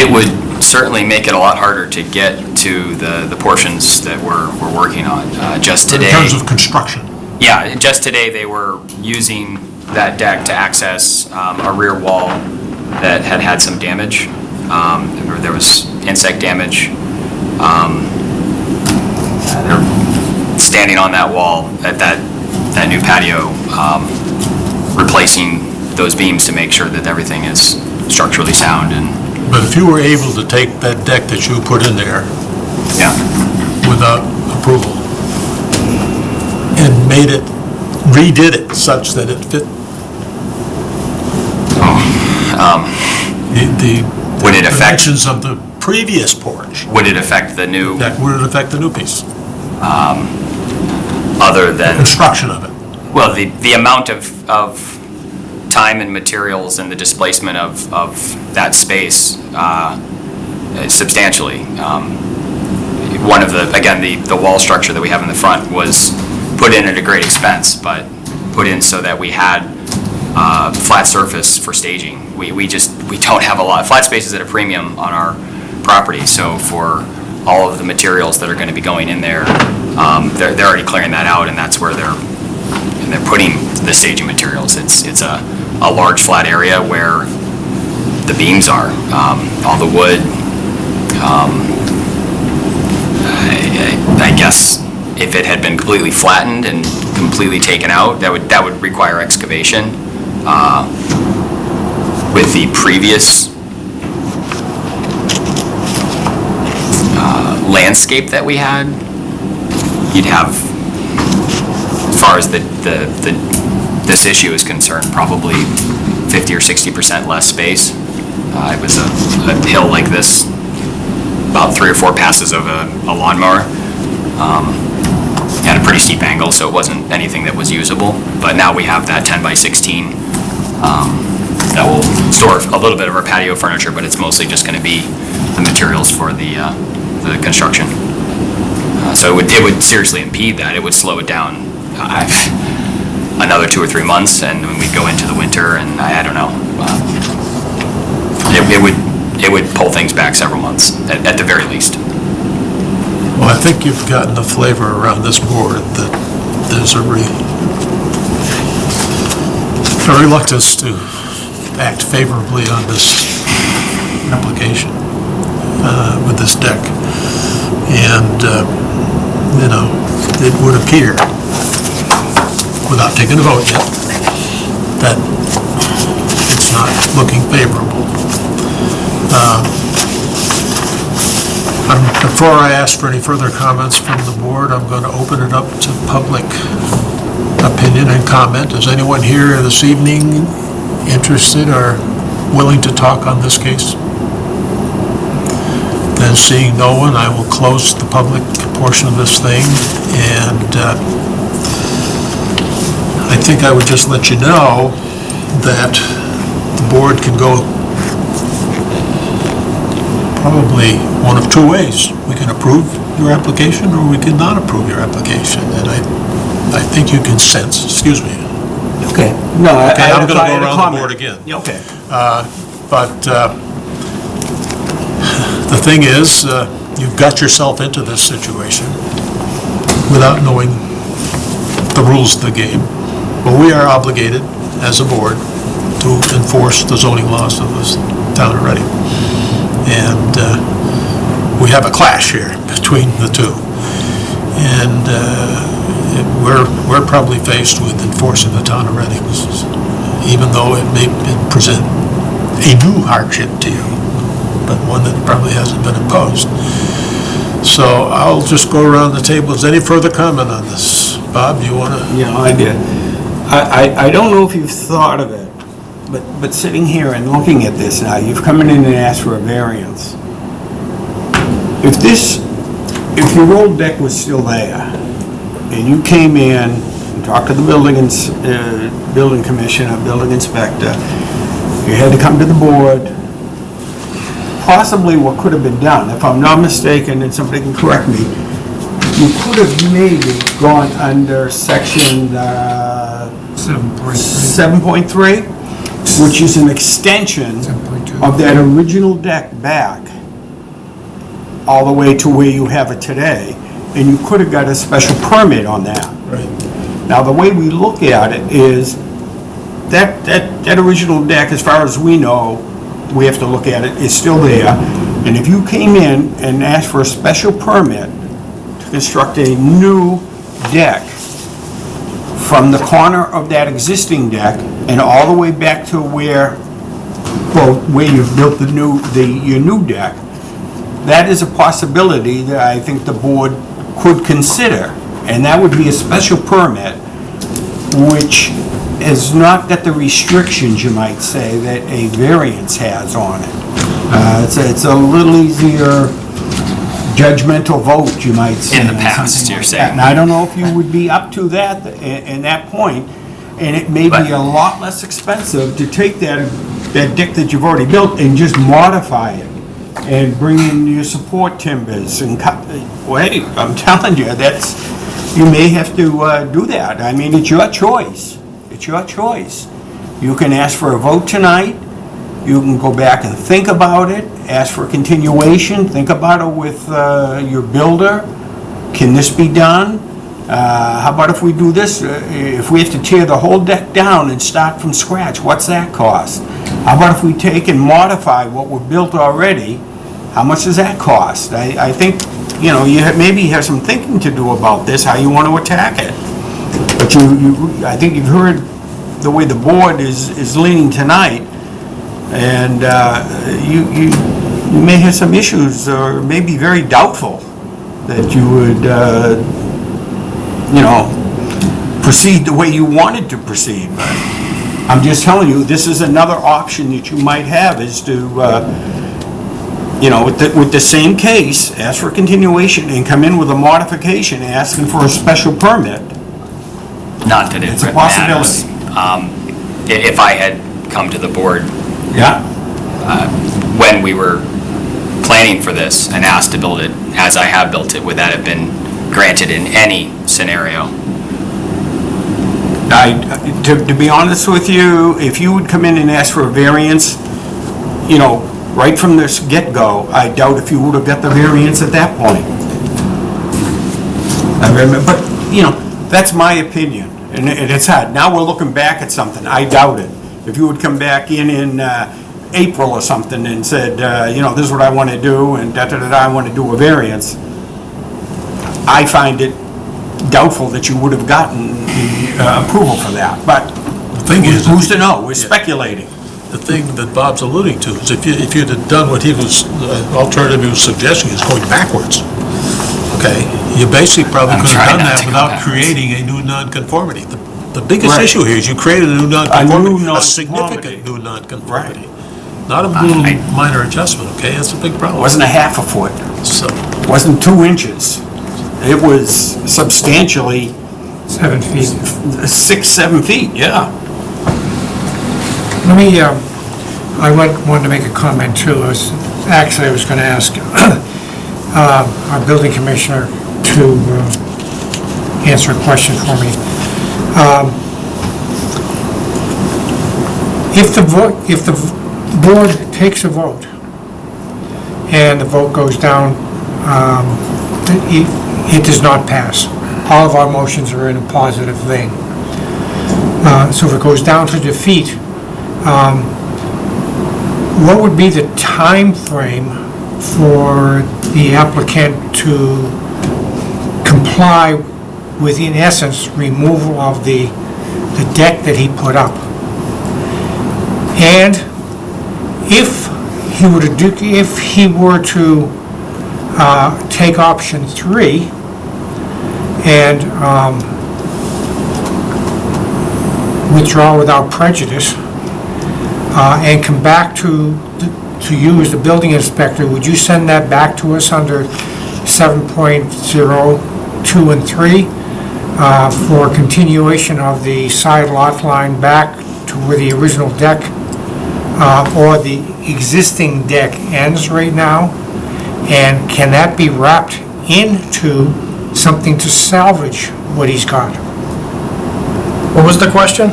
It would certainly make it a lot harder to get to the, the portions that we're, we're working on. Uh, Just today. In terms of construction? Yeah, just today, they were using that deck to access um, a rear wall that had had some damage. Um, There was insect damage. Um, They're standing on that wall at that, that new patio, um, replacing those beams to make sure that everything is structurally sound and, But if you were able to take that deck that you put in there yeah. without approval made it, redid it such that it fit the, the Would it affect, dimensions of the previous porch, would it affect the new, that would it affect the new piece, other than? construction of it? Well, the, the amount of, of time and materials and the displacement of, of that space uh, substantially. Um, One of the, again, the, the wall structure that we have in the front was put in at a great expense, but put in so that we had uh, flat surface for staging. We, we just, we don't have a lot, flat space is at a premium on our property, so for all of the materials that are going to be going in there, um, they're, they're already clearing that out, and that's where they're and they're putting the staging materials. It's, it's a, a large flat area where the beams are, um, all the wood. um, I I- I guess if it had been completely flattened and completely taken out, that would, that would require excavation. Uh, With the previous uh, landscape that we had, you'd have, as far as the, the, the- this issue is concerned, probably 50 or 60% less space. Uh, It was a a hill like this, about three or four passes of a a lawnmower. Um, At a pretty steep angle, so it wasn't anything that was usable. But now we have that 10 by 16 um, that will store a little bit of our patio furniture, but it's mostly just going to be the materials for the, uh, the construction. Uh, So it would, it would seriously impede that, it would slow it down uh, another two or three months, and then we'd go into the winter, and I I don't know. uh, It it would, it would pull things back several months, at at the very least. I think you've gotten the flavor around this board that there's a re, a reluctance to act favorably on this application uh, with this deck. And, uh, you know, it would appear, without taking a vote yet, that it's not looking favorable. Um, Before I ask for any further comments from the board, I'm going to open it up to public opinion and comment. Is anyone here this evening interested or willing to talk on this case? Then seeing no one, I will close the public portion of this thing, and uh, I think I would just let you know that the board can go probably one of two ways. We can approve your application, or we can not approve your application. And I, I think you can sense, excuse me, Okay. No, I Okay, I I'm gonna go I around the board again. Yeah, Okay. but uh, the thing is, uh, you've got yourself into this situation without knowing the rules of the game. But we are obligated, as a board, to enforce the zoning laws of this town Reading. And uh, we have a clash here between the two. And uh, it- we're, we're probably faced with enforcing the town of Reading, even though it may present a new hardship to you, but one that probably hasn't been imposed. So I'll just go around the table. Is any further comment on this? Bob, you want to? Yeah, I did. I, I, I don't know if you've thought of it, but, but sitting here and looking at this now, you've come in and asked for a variance. If this, if your old deck was still there, and you came in and talked to the building ins, uh, building commissioner, building inspector, you had to come to the board, possibly what could have been done, if I'm not mistaken, and somebody can correct me, you could have maybe gone under section uh, 7.3, which is an extension of that original deck back all the way to where you have it today, and you could have got a special permit on that. Right. Now, the way we look at it is, that, that, that original deck, as far as we know, we have to look at it, is still there. And if you came in and asked for a special permit to construct a new deck from the corner of that existing deck and all the way back to where, well, where you've built the new, the, your new deck, that is a possibility that I think the board could consider. And that would be a special permit, which has not got the restrictions, you might say, that a variance has on it. Uh, It's, a- it's a little easier judgmental vote, you might say. In the past, you're saying. And I don't know if you would be up to that, in, in that point, and it may be a lot less expensive to take that, that deck that you've already built and just modify it and bring in your support timbers and cut, wait, I'm telling you, that's, you may have to uh, do that. I mean, it's your choice. It's your choice. You can ask for a vote tonight, you can go back and think about it, ask for a continuation, think about it with uh, your builder. Can this be done? Uh, How about if we do this, uh, if we have to tear the whole deck down and start from scratch, what's that cost? How about if we take and modify what we've built already, how much does that cost? I, I think, you know, you have, maybe have some thinking to do about this, how you want to attack it. But you, you, I think you've heard the way the board is, is leaning tonight, and uh, you, you, you may have some issues, or may be very doubtful that you would uh, you know, proceed the way you wanted to proceed, but I'm just telling you, this is another option that you might have, is to, uh, you know, with the, with the same case, ask for continuation and come in with a modification asking for a special permit. Not that it It's a matters. Um, i- If I had come to the board Yeah. when we were planning for this and asked to build it, as I have built it, would that have been granted in any scenario? I, to, to be honest with you, if you would come in and ask for a variance, you know, right from this get-go, I doubt if you would have got the variance at that point. I remember, but, you know, that's my opinion, and it- it's hard. Now we're looking back at something, I doubt it. If you would come back in in, uh, April or something and said, uh, you know, this is what I want to do, and da-da-da-da, I want to do a variance, I find it doubtful that you would have gotten the uh, approval for that, but The thing is, who's to know? We're speculating. the thing that Bob's alluding to is if you, if you'd have done what he was, the alternative he was suggesting is going backwards, okay? You basically probably I'm could have trying done not that to go without backwards. creating a new nonconformity. The- The biggest Right. issue here is you created a new nonconformity, a nonconformity. significant new nonconformity. Right. Not a little minor adjustment, okay? That's a big It problem. wasn't a half a foot, So, wasn't two inches. It was substantially Seven feet. six, seven feet, yeah. Let me, um, I went- wanted to make a comment too. I was, actually, I was going to ask uh, our building commissioner to uh, answer a question for me. Um, If the if the board takes a vote and the vote goes down, um, it does not pass. All of our motions are in a positive vein. Uh, So if it goes down to defeat, what would be the time frame for the applicant to comply with, in essence, removal of the, the deck that he put up? And if he were to do, if he were to uh, take option three and um, withdraw without prejudice, uh, and come back to, to you as the building inspector, would you send that back to us under 7.02 and 3 uh, for continuation of the side lot line back to where the original deck uh, or the existing deck ends right now? And can that be wrapped into something to salvage what he's got? What was the question?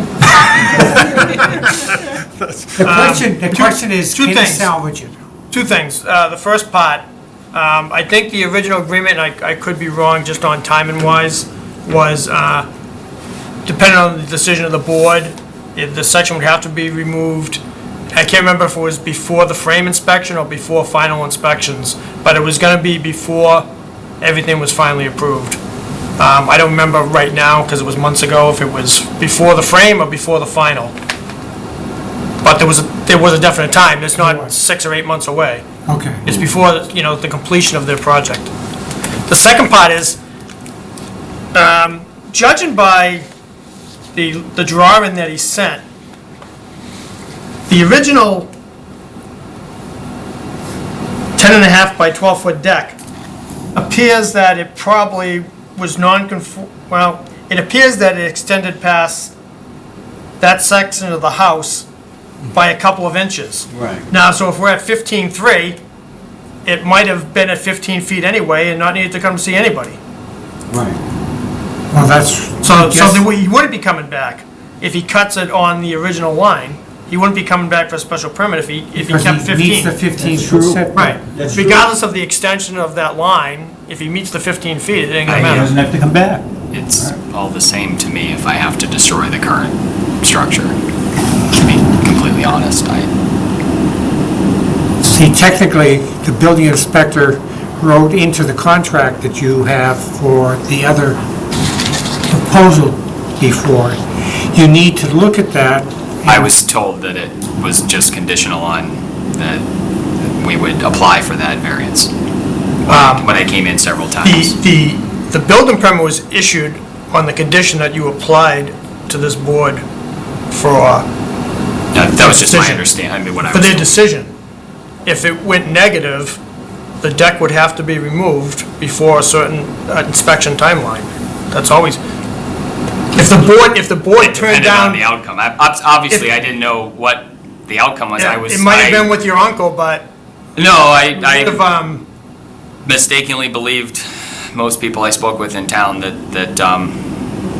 The question, the question is, two can he things. salvage it? Two things. Uh, The first part, um, I think the original agreement, and I I could be wrong just on timing wise, was uh, depending on the decision of the board, if the section would have to be removed. I can't remember if it was before the frame inspection or before final inspections, but it was going to be before everything was finally approved. Um, I don't remember right now, because it was months ago, if it was before the frame or before the final. But there was, a- there was a definite time. It's not six or eight months away. Okay. It's before, you know, the completion of their project. The second part is, um, judging by the, the drawing that he sent, the original 10 and a half by 12 foot deck appears that it probably was non-conform, well, it appears that it extended past that section of the house by a couple of inches. Right. Now, so if we're at 15.3, it might have been at 15 feet anyway and not needed to come to see anybody. Right. Well, that's. So, so Yes. then he wouldn't be coming back. If he cuts it on the original line, he wouldn't be coming back for a special permit if he, if he Because kept he meets the 15. 15 foot setback. Right. That's true. Regardless of the extension of that line, if he meets the 15 feet, it ain't gonna He matter. doesn't have to come back. It's all the same to me if I have to destroy the current structure. To be completely honest, I, See, technically, the building inspector wrote into the contract that you have for the other proposal before. You need to look at that. I was told that it was just conditional on that we would apply for that variance. When I- When I came in several times. the, the the building permit was issued on the condition that you applied to this board for, That that was just my Decision. understanding, I mean, what I for was. their decision. If it went negative, the deck would have to be removed before a certain uh, inspection timeline. That's always, if the board, if the board turned Depended on down. the outcome. I- obs- Obviously, I didn't know what the outcome was. I was. It might have I- been with your uncle, but No, I, if, I um, mistakenly believed most people I spoke with in town that, that, um,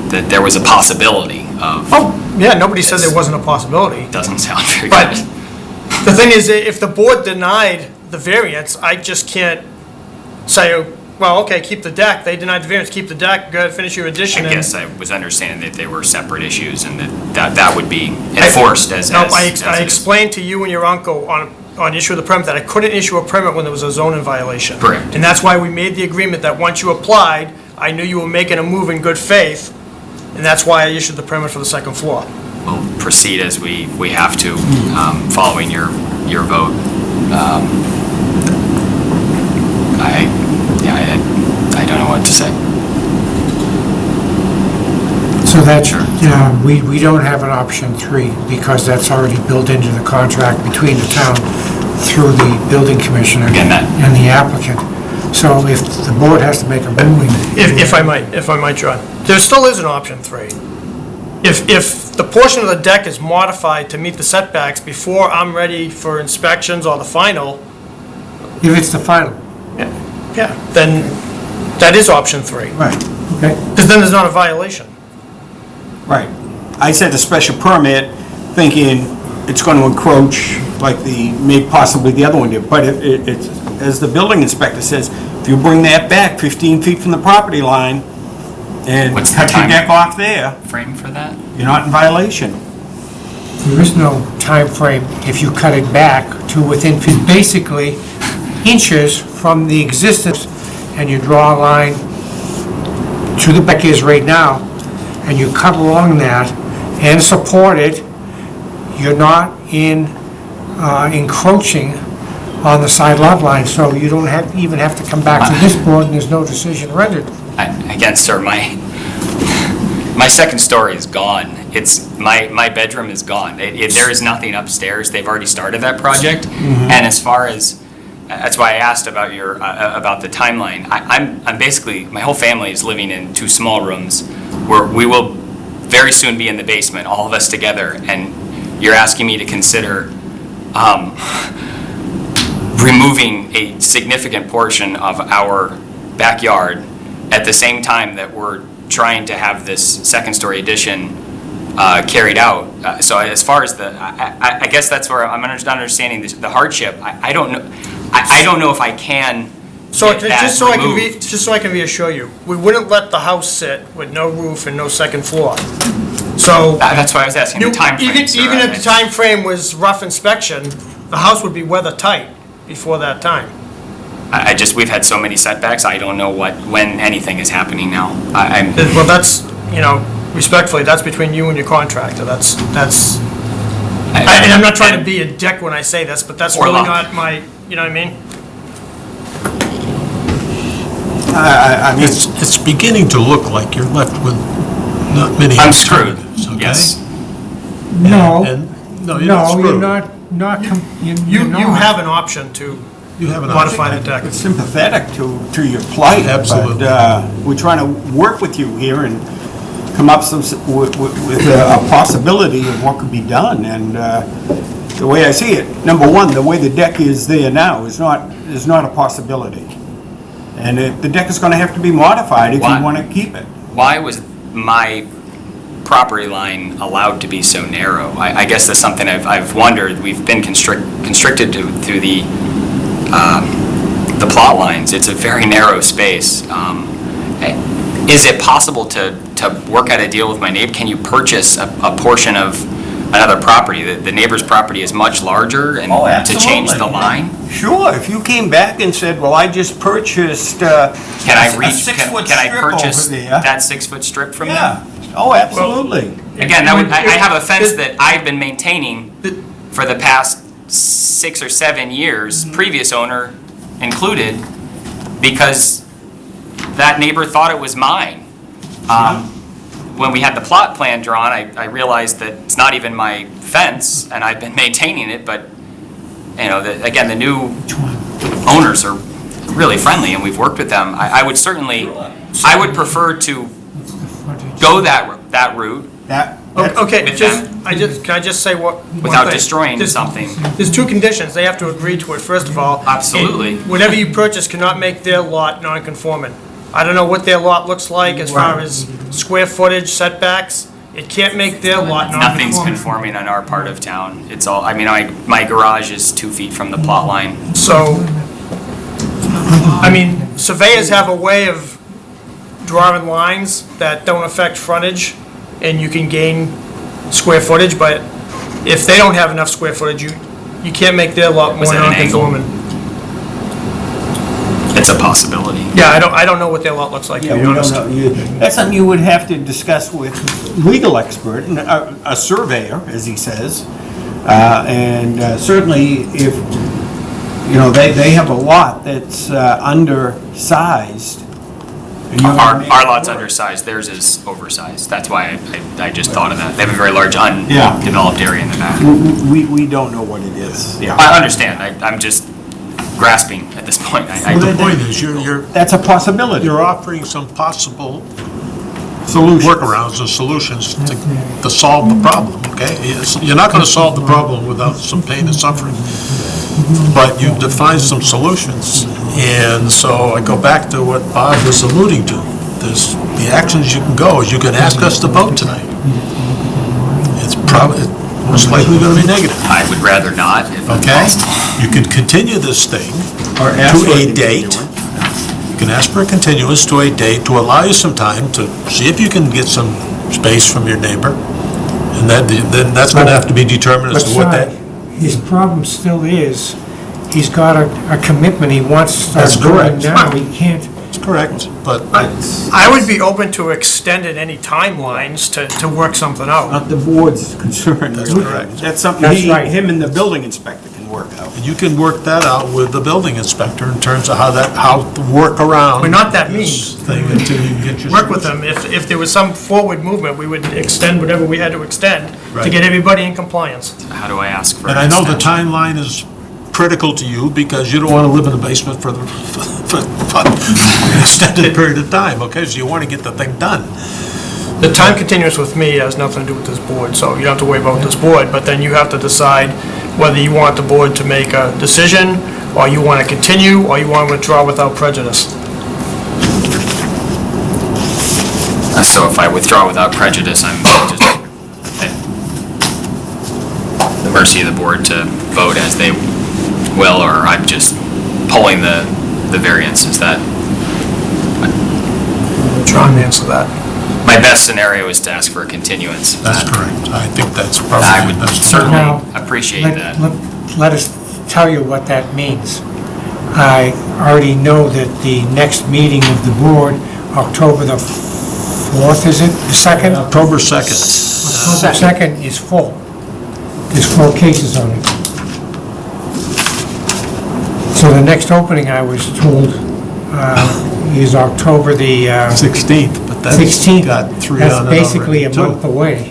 that there was a possibility of, oh, yeah, nobody said there wasn't a possibility. doesn't sound very good. But good. the thing is, if the board denied the variance, I just can't say, well, okay, keep the deck. They denied the variance, keep the deck, go ahead, finish your addition. I and- guess I was understanding that they were separate issues and that, that, that would be enforced as, as. No, I, ex- as I it is. explained to you and your uncle on, on issue of the permit that I couldn't issue a permit when there was a zoning violation. Correct. And that's why we made the agreement that once you applied, I knew you were making a move in good faith, and that's why I issued the permit for the second floor. We'll proceed as we, we have to, um, following your, your vote. Um, I, yeah, I, I don't know what to say. So that, yeah, we, we don't have an option three, because that's already built into the contract between the town through the building commissioner Again, that- and the applicant. So if the board has to make a ruling, If, if I might, if I might, John, there still is an option three. If, if the portion of the deck is modified to meet the setbacks before I'm ready for inspections or the final, if it's the final, Yeah. yeah, then that is option three, Right, okay? because then there's not a violation. right. I said a special permit, thinking it's going to encroach like the, maybe possibly the other one did, but it, it- it's, as the building inspector says, if you bring that back 15 feet from the property line and What's the cut your time? deck off there, Frame for that? you're not in violation. There is no time frame if you cut it back to within, fif- basically, inches from the existence, and you draw a line to the back is right now, and you cut along that and support it, you're not in, uh, encroaching on the side lot line, so you don't have, even have to come back to this board, and there's no decision rendered. I- Again, sir, my, my second story is gone. It's, my, my bedroom is gone. It- it- There is nothing upstairs. They've already started that project. And as far as, that's why I asked about your, uh, about the timeline. I- I'm, I'm basically, my whole family is living in two small rooms where we will very soon be in the basement, all of us together. And you're asking me to consider um, removing a significant portion of our backyard at the same time that we're trying to have this second-story addition uh, carried out. Uh, So as far as the, I- I I guess that's where I'm not understanding this- the hardship. I I don't know, I I don't know if I can So, get that just so I can re, removed. just so I can reassure you, we wouldn't let the house sit with no roof and no second floor. So, Uh, That's why I was asking you- the timeframe, even, sir. even if the time frame was rough inspection, the house would be weather tight before that time. I I just, we've had so many setbacks, I don't know what, when anything is happening now. I- I'm, Well, that's, you know, respectfully, that's between you and your contractor, that's, that's, I- and I'm not trying to be a dick when I say this, but that's Or really luck. not my, you know what I mean? I, I- I mean, It's, it's beginning to look like you're left with not many I'm screwed, alternatives, okay? yes. No, And- No, you're not no, you're screwed. not, not, com- you're You, you're you not. have an option to You have an modify the option. deck. sympathetic to, to your plight. Absolutely. But uh, we're trying to work with you here and come up some, s- with, with with a a possibility of what could be done. And uh, the way I see it, number one, the way the deck is there now is not, is not a possibility. And it- the deck is going to have to be modified if Why? you want to keep it. why was my property line allowed to be so narrow? I, I guess that's something I've, I've wondered. We've been constrict, constricted to, through the, um, the plot lines. It's a very narrow space. Um, eh, Is it possible to, to work out a deal with my neighbor? Can you purchase a, a portion of another property? The, the neighbor's property is much larger and Oh, to change the absolutely. line? Sure, if you came back and said, well, I just purchased uh, Can I a reach, can six-foot can I strip over purchase there. that six-foot strip from them? Yeah, oh, absolutely. Again, that would, I I have a fence that I've been maintaining for the past six or seven years, previous owner included, because that neighbor thought it was mine. Um, when we had the plot plan drawn, I, I realized that it's not even my fence, and I've been maintaining it, but, you know, the, again, the new owners are really friendly, and we've worked with them. I, I would certainly, I would prefer to go that, that route That, O- Okay, With just. I just, can I just say what? one without thing? destroying There's- something. There's two conditions, they have to agree to it, first of all. Absolutely. And Whatever you purchase cannot make their lot non-conforming. I don't know what their lot looks like as far as square footage setbacks, it can't make their lot non-conforming. Nothing's conforming on our part of town. It's all, I mean, I, my garage is two feet from the plot line. So, I mean, surveyors have a way of drawing lines that don't affect frontage, and you can gain square footage, but if they don't have enough square footage, you, you can't make their lot Was more it an angle? non-conforming. It's a possibility. Yeah, I don't, I don't know what their lot looks like, to yeah, be we don't honest. know. You- That's something you would have to discuss with legal expert, and a, a surveyor, as he says. Uh, and uh, certainly if, you know, they, they have a lot that's uh, undersized. and you wanna Our, make our it lot's work. undersized, theirs is oversized. That's why I, I, I just thought of that. They have a very large Yeah. undeveloped area in the back. We, we don't know what it is. Yeah. I understand. I, I'm just grasping at this point. I, I The don't- point is, you're, you're, That's a possibility. you're offering some possible Solutions. workarounds and solutions to, to solve the problem, okay? It's- You're not gonna solve the problem without some pain and suffering, but you define some solutions. And so I go back to what Bob was alluding to. There's, the actions you can go is you can ask us to vote tonight. It's probably, most likely gonna be negative, I would rather not if okay? You could continue this thing Or ask to for a date. You can ask for a continuance to a date to allow you some time to see if you can get some space from your neighbor. And then, then that's gonna have to be determined as But to what that, Si, his problem still is, he's got a, a commitment he wants to start That's doing correct. now. He can't, is correct, but I would be open to extending any timelines to, to work something out. Not the board's concern, That's correct. That's something That's he, right. him and the building inspector can work out. you can work that out with the building inspector in terms of how that, how to work around. We're not that mean. this Thing until you get your. Work with them, if, if there was some forward movement, we would extend whatever we had to extend to Right. get everybody in compliance. How do I ask for And an I know the extension? timeline is critical to you because you don't want to live in the basement for the, for, for an extended period of time, okay? So you want to get the thing done. The time continuous with me has nothing to do with this board, so you don't have to worry about this board, but then you have to decide whether you want the board to make a decision, or you want to continue, or you want to withdraw without prejudice. Uh, So if I withdraw without prejudice, I'm just at the mercy of the board to vote as they will, or I'm just pulling the, the variance, is that? John, answer that. My best scenario is to ask for a continuance. That's correct. I think that's probably. I would the best. certainly Now, appreciate let, that. let- let us tell you what that means. I already know that the next meeting of the board, October the 4th, is it, the 2nd? October 2nd. October 2nd is full. There's four cases on it. So the next opening, I was told, uh, is October the uh, 16th, but that's 16th. got three That's on it basically a too. month away.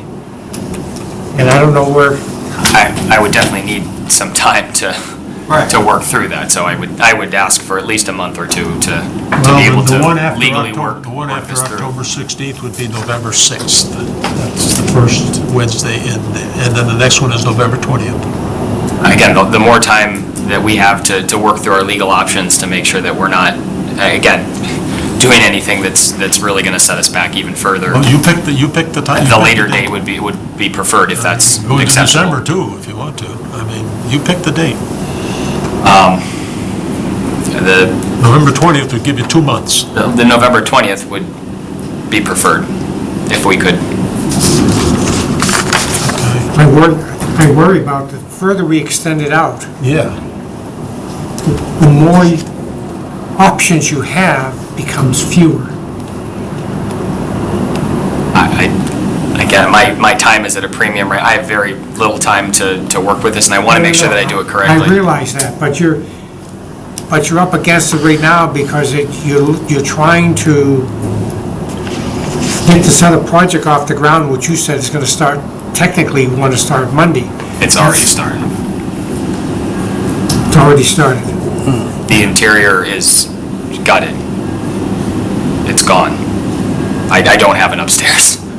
And I don't know where, I, I would definitely need some time to, to work through that, so I would, I would ask for at least a month or two to, to be able the- the one to after legally October- work, The one work after this through. October 16th would be November 6th. That's the first Wednesday, and, and then the next one is November 20th. Again, the- the more time that we have to, to work through our legal options to make sure that we're not, again, doing anything that's, that's really gonna set us back even further. Well, you pick the, you pick the time. The pick later date would be, would be preferred if that's Go into acceptable. December too, if you want to. I mean, you pick the date. Um, the, November 20th would give you two months. the November 20th would be preferred, if we could. I worry, I worry about the further we extend it out, Yeah. the more options you have becomes fewer. I, I- again, my, my time is at a premium, right? I have very little time to, to work with this, and I wanna make sure that I do it correctly. I correctly. realize that, but you're, but you're up against it right now because it, you're, you're trying to get this other project off the ground, which you said is gonna start, technically, we want to start Monday. It's already started. It's already started. Hmm. The interior is gutted. It's gone. I, I don't have an upstairs.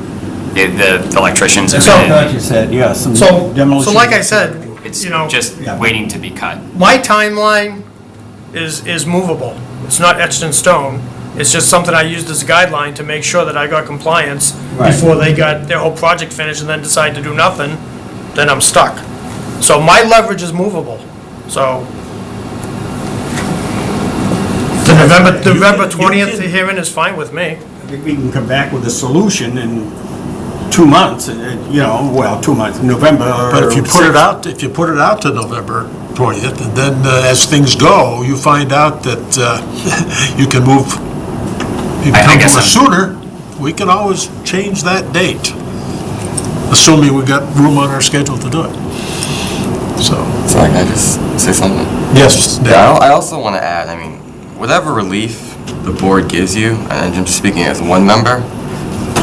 The, the electricians have So- I been thought in. you said, yeah, some So, demolition. so like I said, It's you know, just Yeah. waiting to be cut. my timeline is, is movable. It's not etched in stone. It's just something I used as a guideline to make sure that I got compliance Right. before they got their whole project finished and then decide to do nothing, then I'm stuck. So my leverage is movable, so. The November, November twentieth hearing is fine with me. I think we can come back with a solution in two months, uh, you know, well, two months, November. But if you put it 6th. out, if you put it out to November 20th, and then uh, as things go, you find out that uh, you can move, you I- I can come guess to us I'm- sooner, we can always change that date, assuming we've got room on our schedule to do it. So, Sorry, can I just say something? yes, Dave. Yeah, I I also want to add, I mean, whatever relief the board gives you, and I'm just speaking as one member,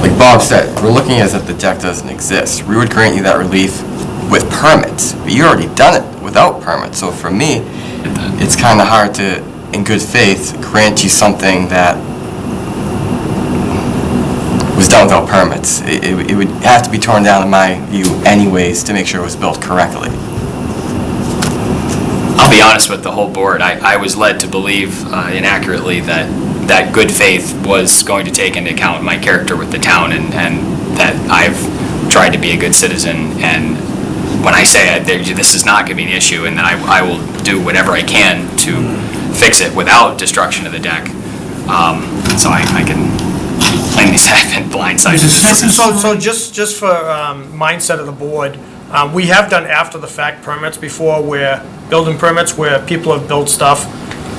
like Bob said, we're looking as if the deck doesn't exist. We would grant you that relief with permits, but you already done it without permits. So for me, it's kind of hard to, in good faith, grant you something that was done without permits. It, it would- it would have to be torn down, in my view, anyways, to make sure it was built correctly. I'll be honest with the whole board, I, I was led to believe uh, inaccurately that, that good faith was going to take into account my character with the town and, and that I've tried to be a good citizen. And when I say I- there- this is not going to be an issue and that I, I will do whatever I can to fix it without destruction of the deck. Um, So I, I can plainly say blindsided. So, so just, just for um, mindset of the board, um, we have done after-the-fact permits before where, building permits where people have built stuff,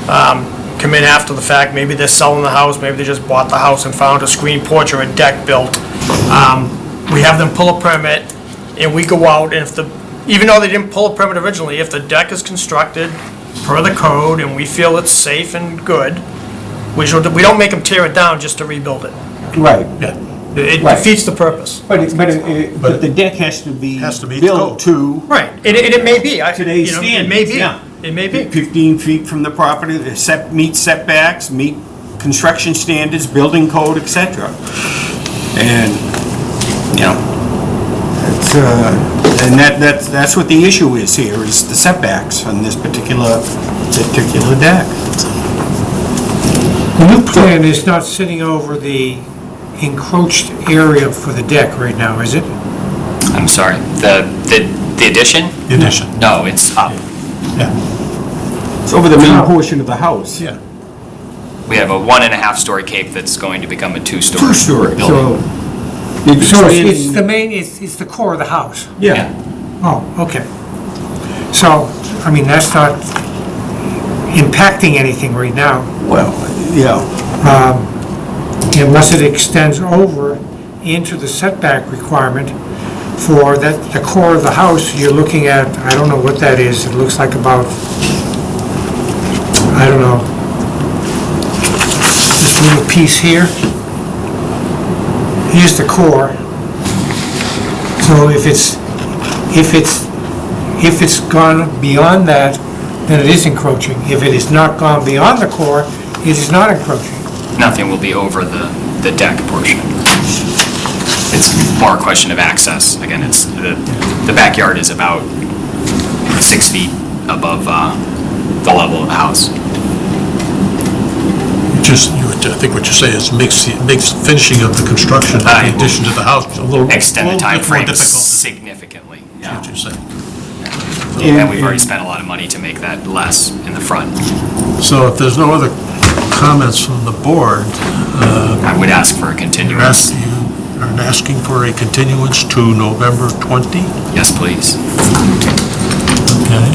um, come in after the fact, maybe they're selling the house, maybe they just bought the house and found a screen porch or a deck built. Um, We have them pull a permit, and we go out, and if the, even though they didn't pull a permit originally, if the deck is constructed per the code and we feel it's safe and good, we should, we don't make them tear it down just to rebuild it. Right, Yeah. It Right. defeats the purpose. but, it- but, it- but the deck has to be Has to meet the built code. to Right, and it, and it may be, I, today's you know, it standards, may be, yeah. it may be. 15 feet from the property, the set, meet setbacks, meet construction standards, building code, et cetera. And, you know, it's, uh, and that, that's, that's what the issue is here, is the setbacks on this particular, particular deck. The new plan is not sitting over the encroached area for the deck right now, is it? I'm sorry, the, the the addition? The addition, No, it's up. yeah, It's over the main portion of the house. yeah. We have a one and a half story cape that's going to become a two-story. Two-story, building. so. you're So it's- it's expanding- the main, it's, it's the core of the house? Yeah, Oh, okay. So, I mean, that's not impacting anything right now, well, yeah, um, unless it extends over into the setback requirement for that, the core of the house, you're looking at, I don't know what that is, it looks like about, I don't know, this little piece here. Here's the core. So if it's, if it's, if it's gone beyond that, then it is encroaching. If it is not gone beyond the core, it is not encroaching. Nothing will be over the, the deck portion. It's more a question of access. Again, it's, the, the backyard is about six feet above, uh, the level of the house. Just, you, I think what you're saying is makes, the- makes finishing of the construction, of I the will addition to the house a little, Extend the little bit more timeframe difficult. significantly. Yeah. what you're saying. And we've already spent a lot of money to make that less in the front. So if there's no other comments from the board, uh, I would ask for a you're continuance. asking, you are asking for a continuance to November 20? Yes, please. Okay.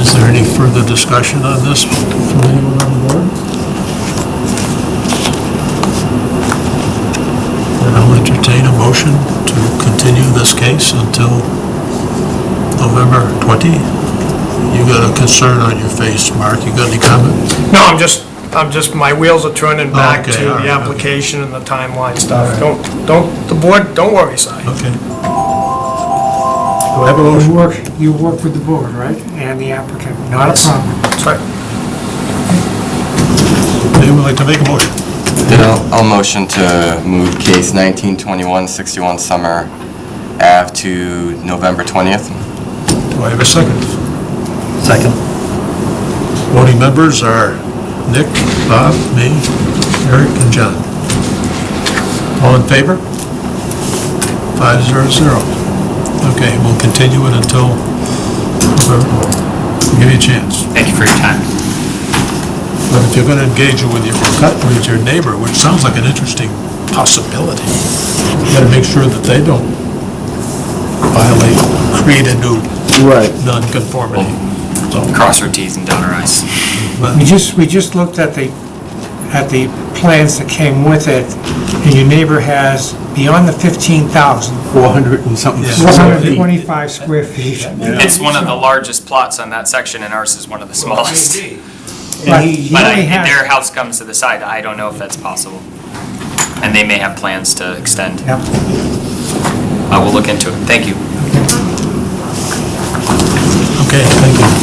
Is there any further discussion on this from anyone on the board? Then I'll entertain a motion to continue this case until November 20? You got a concern on your face, Mark. You got any comment? No, I'm just I'm just, my wheels are turning back Okay, to all right, the okay. application and the timeline stuff. Don't, don't, the board, don't worry, Si. Okay. Do I have a You motion? work, you work with the board, right? And the applicant, not a problem. That's right. Anyone like to make a motion? Then I'll, I'll motion to move case 1921-61 Summer Ave to November 20th. Do I have a second? Second. Voting members are Nick, Bob, me, Eric, and John. All in favor? Five zero zero. Okay, we'll continue it until, I'll give you a chance. Thank you for your time. But if you're gonna engage with your, cut with your neighbor, which sounds like an interesting possibility, you gotta make sure that they don't violate, create a new Right. non-conformity. So, Cross our Ts and dot our Is. We just, we just looked at the, at the plans that came with it, and your neighbor has beyond the 15,000, 400 and something. Yeah. square feet. 425 square feet. It's one of the largest plots on that section, and ours is one of the smallest. But he But I- only has... their house comes to the side, I don't know if that's possible. And they may have plans to extend. Yep. I will look into it. Thank you. Okay, thank you.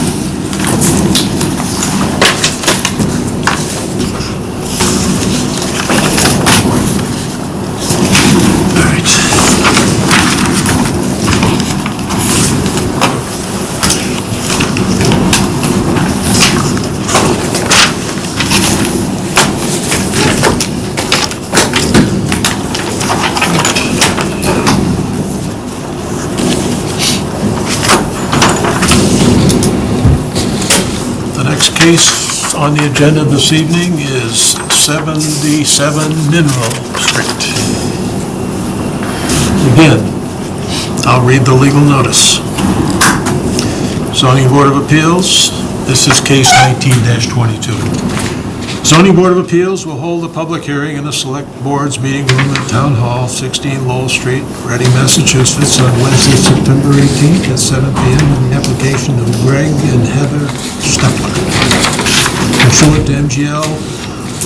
Case on the agenda this evening is 77 Mineral Street. Again, I'll read the legal notice. Zoning Board of Appeals, this is case 19-22. Zoning Board of Appeals will hold a public hearing in the Select Board's meeting room at Town Hall, 16 Lowell Street, Reading, Massachusetts, on Wednesday, September 18th at 7 PM on the application of Greg and Heather Stepler. Pursuant to MGL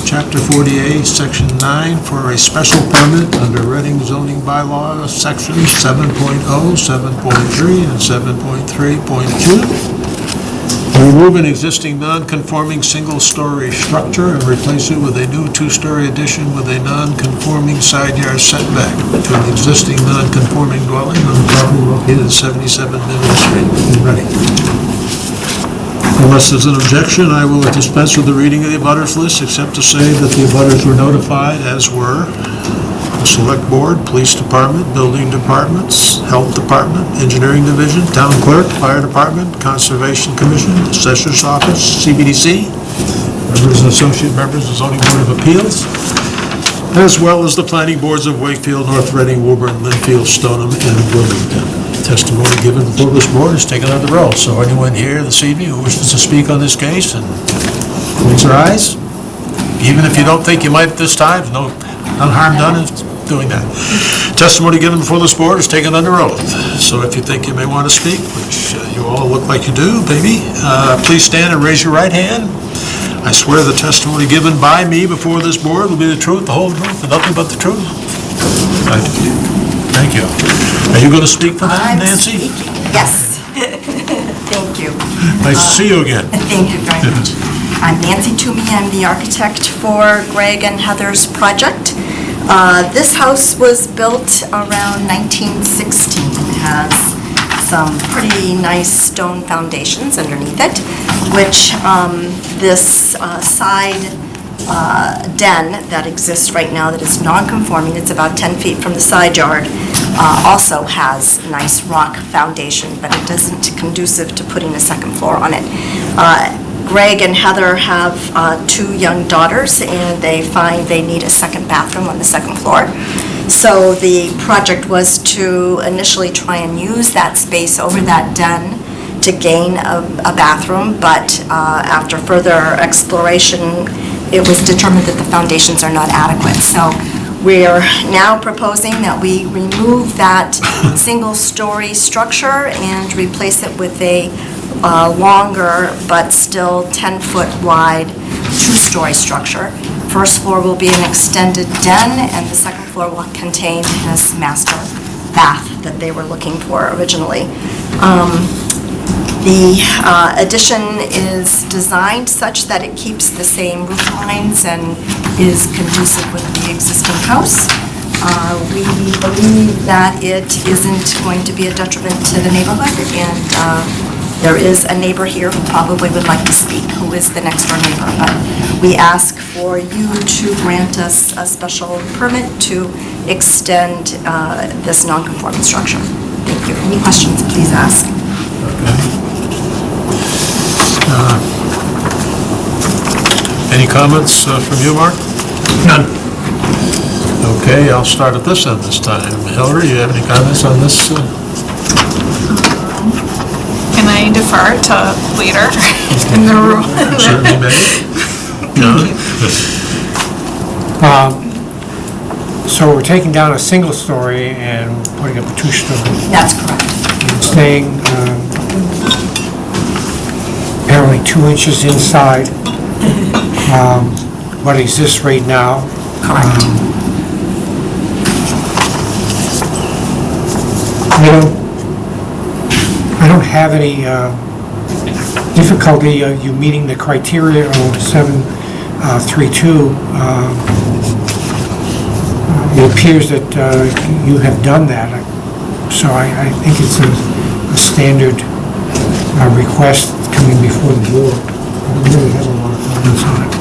Chapter 48, Section 9, for a special permit under Reading zoning bylaw, Sections 7.0, 7.3, and 7.3.2 remove an existing non-conforming single-story structure and replace it with a new two-story addition with a non-conforming side yard setback to an existing non-conforming dwelling on the property located at 77 Middle Street in Reading. Unless there's an objection, I will dispense with the reading of the abutters list, except to say that the abutters were notified, as were the Select Board, Police Department, Building Departments, Health Department, Engineering Division, Town Clerk, Fire Department, Conservation Commission, Assessor's Office, CPDC, members and associate members of the Zoning Board of Appeals, as well as the planning boards of Wakefield, North Reading, Woburn, Lynnfield, Stoneham, and Wilmington. Testimony given before this board is taken under oath. So anyone here this evening who wishes to speak on this case and raise their eyes, even if you don't think you might at this time, no, no harm done in doing that. Testimony given before this board is taken under oath. So if you think you may want to speak, which uh, you all look like you do, maybe, uh, please stand and raise your right hand. I swear the testimony given by me before this board will be the truth, the whole truth, and nothing but the truth. Thank you. Thank you. Are you going to speak for them, I'm Nancy? speaking, Yes. Thank you. Nice to see you again. Thank you very much. I'm Nancy Toomey, I'm the architect for Greg and Heather's project. Uh, This house was built around 1916 and has some pretty nice stone foundations underneath it, which um, this uh, side uh, den that exists right now that is non-conforming, it's about 10 feet from the side yard, uh, also has nice rock foundation, but it isn't conducive to putting a second floor on it. Uh, Greg and Heather have uh, two young daughters, and they find they need a second bathroom on the second floor. So the project was to initially try and use that space over that den to gain a a bathroom, but uh, after further exploration, it was determined that the foundations are not adequate. So we're now proposing that we remove that single-story structure and replace it with a uh, longer but still 10-foot wide two two-story structure. First floor will be an extended den, and the second floor will contain this master bath that they were looking for originally. Um, The uh, addition is designed such that it keeps the same roof lines and is conducive with the existing house. Uh, We believe that it isn't going to be a detriment to the neighborhood, and uh, there is a neighbor here who probably would like to speak, who is the next door neighbor. But we ask for you to grant us a special permit to extend uh, this non-conforming structure. Thank you. Any questions, please ask. Any comments uh, from you, Mark? None. Okay, I'll start at this end this time. Hillary, you have any comments on this? Uh? Can I defer to later in the room? Certainly may. John? Um, So we're taking down a single story and putting up a two-story. That's correct. staying um, apparently two inches inside um, what exists right now. Correct. I don't, I don't have any uh, difficulty uh, you meeting the criteria of 732. um, It appears that uh, you have done that, so I I think it's a a standard uh, request coming before the board. I really have a lot of comments on it.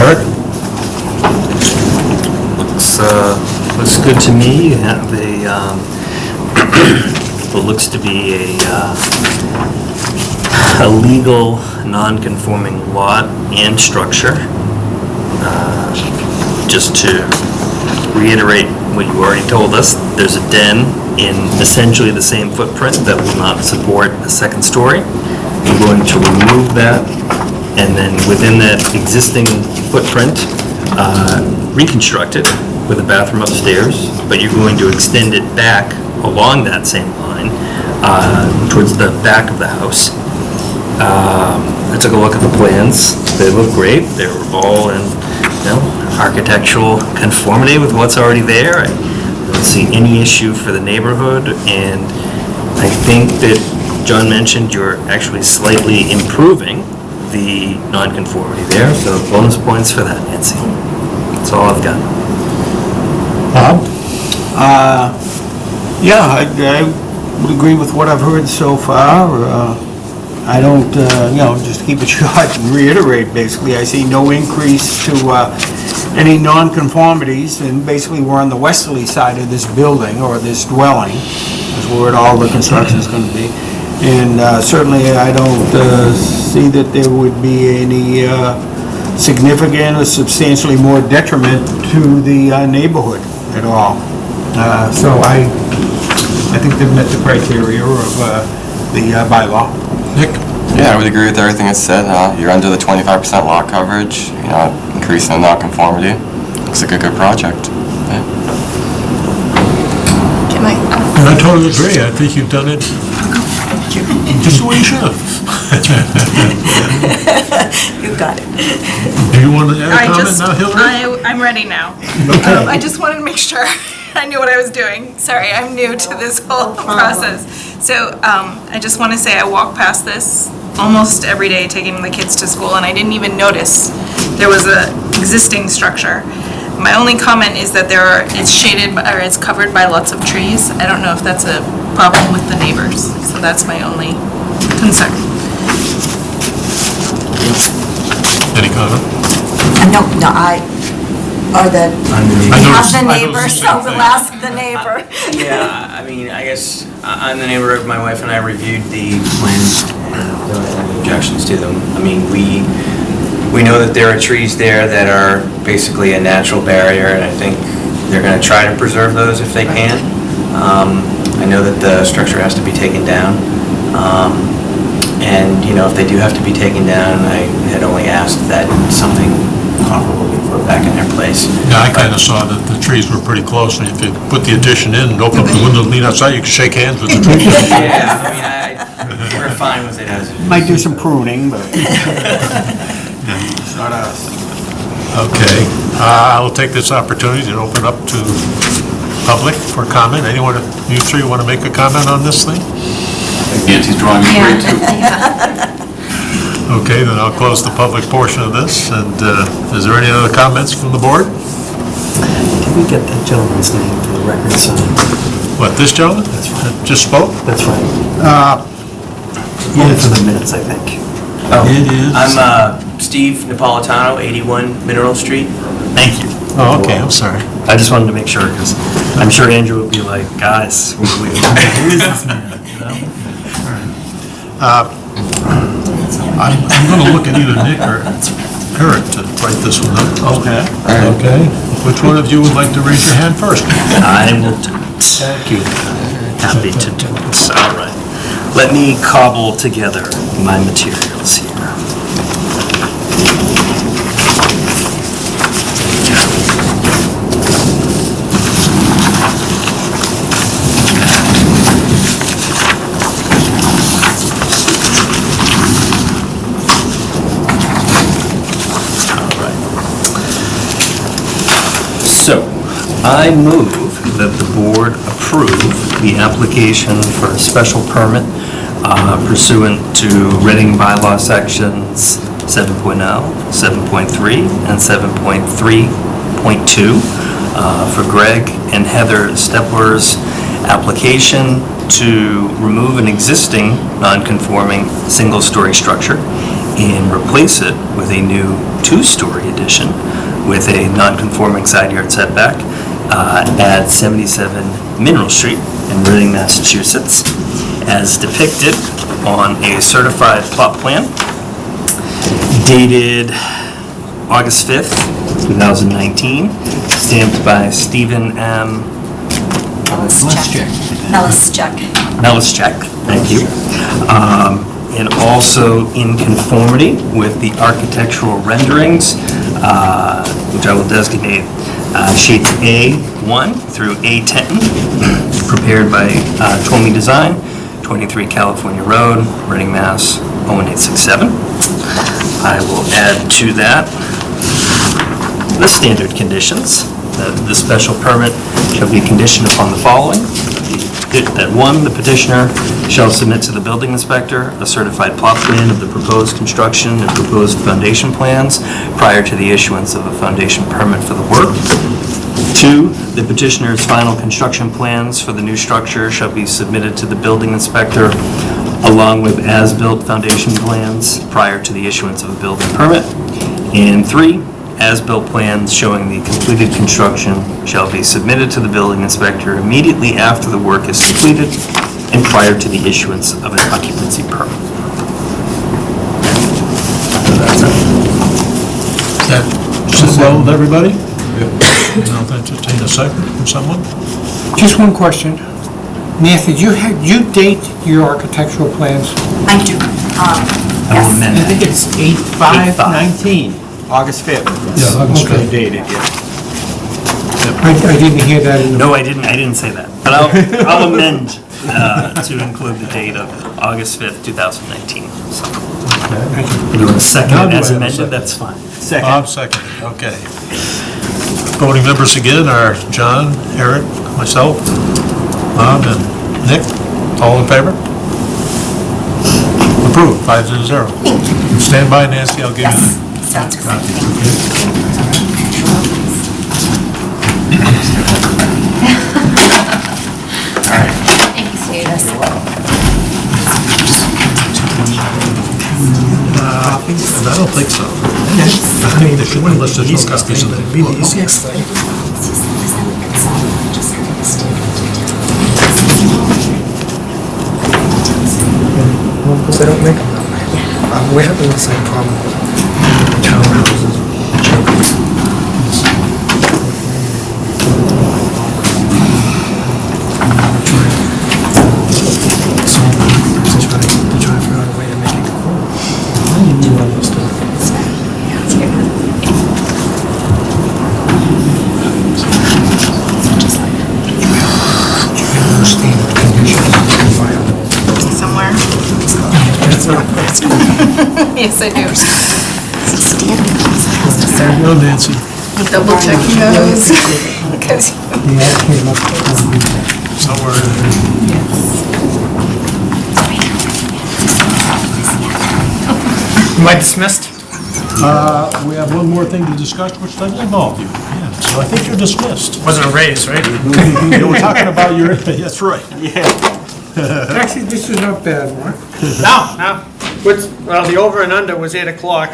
Eric? Looks, uh, looks good to me. You have a, um, what looks to be a, uh, a legal, non-conforming lot and structure. Uh, Just to reiterate what you already told us, there's a den in essentially the same footprint that will not support a second story. We're going to remove that, and then within that existing footprint, uh, reconstruct it with a bathroom upstairs, but you're going to extend it back along that same line uh, towards the back of the house. Um, I took a look at the plans. They look great. They're all in, you know, architectural conformity with what's already there. I don't see any issue for the neighborhood, and I think that John mentioned you're actually slightly improving the nonconformity there, so bonus points for that, Nancy. That's all I've got. Bob? Uh, Yeah, I I would agree with what I've heard so far. Uh, I don't, uh, you know, just keep it short and reiterate, basically, I see no increase to uh, any nonconformities, and basically, we're on the westerly side of this building, or this dwelling, is where all the construction is going to be. And uh, certainly, I don't uh, see that there would be any significant or substantially more detriment to the neighborhood at all. Uh, So I, I think they've met the criteria of uh, the uh, bylaw. Nick? Yeah, I would agree with everything that's said. Uh, You're under the 25% lot coverage, you know, increasing the non-conformity. Looks like a good project. Yeah. Can I, And I totally agree. I think you've done it just the way you should have. You got it. Do you want to add I a comment just, now, Hillary? I, I'm ready now. Um, I just wanted to make sure I knew what I was doing. Sorry, I'm new to this whole process. So, um, I just want to say I walk past this almost every day taking the kids to school and I didn't even notice there was a existing structure. My only comment is that there are, it's shaded, by- or it's covered by lots of trees. I don't know if that's a problem with the neighbors, so that's my only concern. Any comment? Uh, No, no, I, or the, I we have the I noticed neighbor, the so same we'll thing. ask the neighbor. Yeah, I mean, I guess, I- I'm the neighbor, of my wife and I reviewed the plans, and don't have any objections to them. I mean, we, we know that there are trees there that are basically a natural barrier, and I think they're gonna try to preserve those if they can. Um, I know that the structure has to be taken down, um, and, you know, if they do have to be taken down, I had only asked that something comparable be put back in their place. Yeah, I kind of saw that the trees were pretty close, and if you put the addition in and open up the window and lean outside, you could shake hands with the trees. Yeah, I mean, I, we're fine with it as it is. Might do some pruning, but. Not us. Okay, uh, I'll take this opportunity to open up to public for comment. Anyone, of you three want to make a comment on this thing? Nancy's drawing me great too. Okay, then I'll close the public portion of this, and uh, is there any other comments from the board? Can we get that gentleman's name for the record, son? What, this gentleman? That's right. That Just spoke? That's right. Uh, Only for the minutes, I think. It is. I'm uh, Steve Napolitano, 81 Mineral Street. Thank you. Oh, okay, I'm sorry. I just wanted to make sure, because I'm sure Andrew would be like, guys, we- we- who is this man? You know? I'm I'm going to look at either Nick or Eric to write this one up. Okay. Okay, which one of you would like to raise your hand first? I will do it. Thank you. Happy to do this, all right. Let me cobble together my materials here. All right. So, I move that the board approve the application for a special permit uh, pursuant to Reading bylaw sections 7.0, 7.3, and 7.3.2 uh, for Greg and Heather Stepler's application to remove an existing non-conforming single-story structure and replace it with a new two-story addition with a non-conforming side yard setback uh, at 77 Mineral Street in Reading, Massachusetts, as depicted on a certified plot plan dated August 5th, 2019, stamped by Stephen M. Melischek. Melischek. Melischek, thank you. Um, And also in conformity with the architectural renderings, uh, which I will designate uh, sheets A1 through A10, prepared by uh, Twomey Design, 23 California Road, Reading, Mass. 01867. I will add to that the standard conditions. That the special permit shall be conditioned upon the following. That one, the petitioner shall submit to the building inspector a certified plot plan of the proposed construction and proposed foundation plans prior to the issuance of a foundation permit for the work. Two, the petitioner's final construction plans for the new structure shall be submitted to the building inspector along with as-built foundation plans prior to the issuance of a building permit. And three, as-built plans showing the completed construction shall be submitted to the building inspector immediately after the work is completed and prior to the issuance of an occupancy permit. Does that sit well with everybody? I'll entertain a second from someone. Just one question. Nancy, do you have, you date your architectural plans? I do. Um, I will Yes. amend I think it's 8/5/19, August 5th. Yeah, August Okay. 5th. Dated, yeah. I I didn't hear that in the... No, I didn't, I didn't say that, but I'll, I'll amend uh, to include the date of August 5th, 2019. So, if You want to second Now it I as have a amended, second? that's fine. Bob seconded, okay. Voting members again are John, Eric, myself, Bob, and Nick. All in favor? Approved, five to zero. Stand by, Nancy, I'll give you the sounds great. copy. Thank you. I don't think so. I mean, if you unless there's no copies of the book. Because they don't make them that way. Uh, We're having the same problem townhouses. Double checking those. Because The ad came up. Somewhere in there. Am I dismissed? Uh, We have one more thing to discuss, which doesn't involve you. Yeah, So I think you're dismissed. Wasn't a raise, right? You were talking about your, that's right. Actually, this is not bad, Mark. No, no. What's, well, the over and under was 8 o'clock.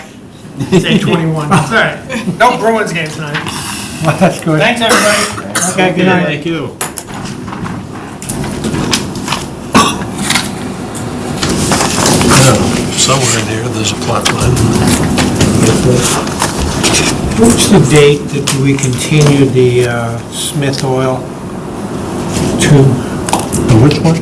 It's 8:21. That's all right. No Bruins game tonight. Well, that's good. Thanks, everybody. Okay, good night. Thank you. Now, Somewhere in here, there's a plot line. What's the date that we continue the uh, Smith Oil to? Which one?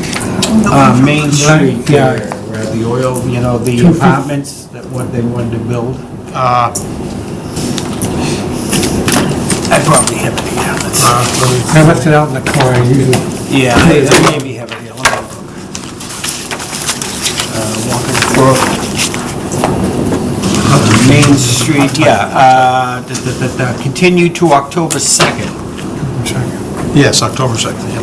Uh, Main Street, Yeah. yeah, where the oil, you know, the apartments that what they wanted to build. Uh, I probably have it here. Let's- I left it out in the car, I usually. Yeah, I I maybe have it here. Let me look. Uh, Walkers Brook. Uh, Main Street, yeah, uh, da- da- da- da, continue to October 2nd. Yes, October 2nd, yeah.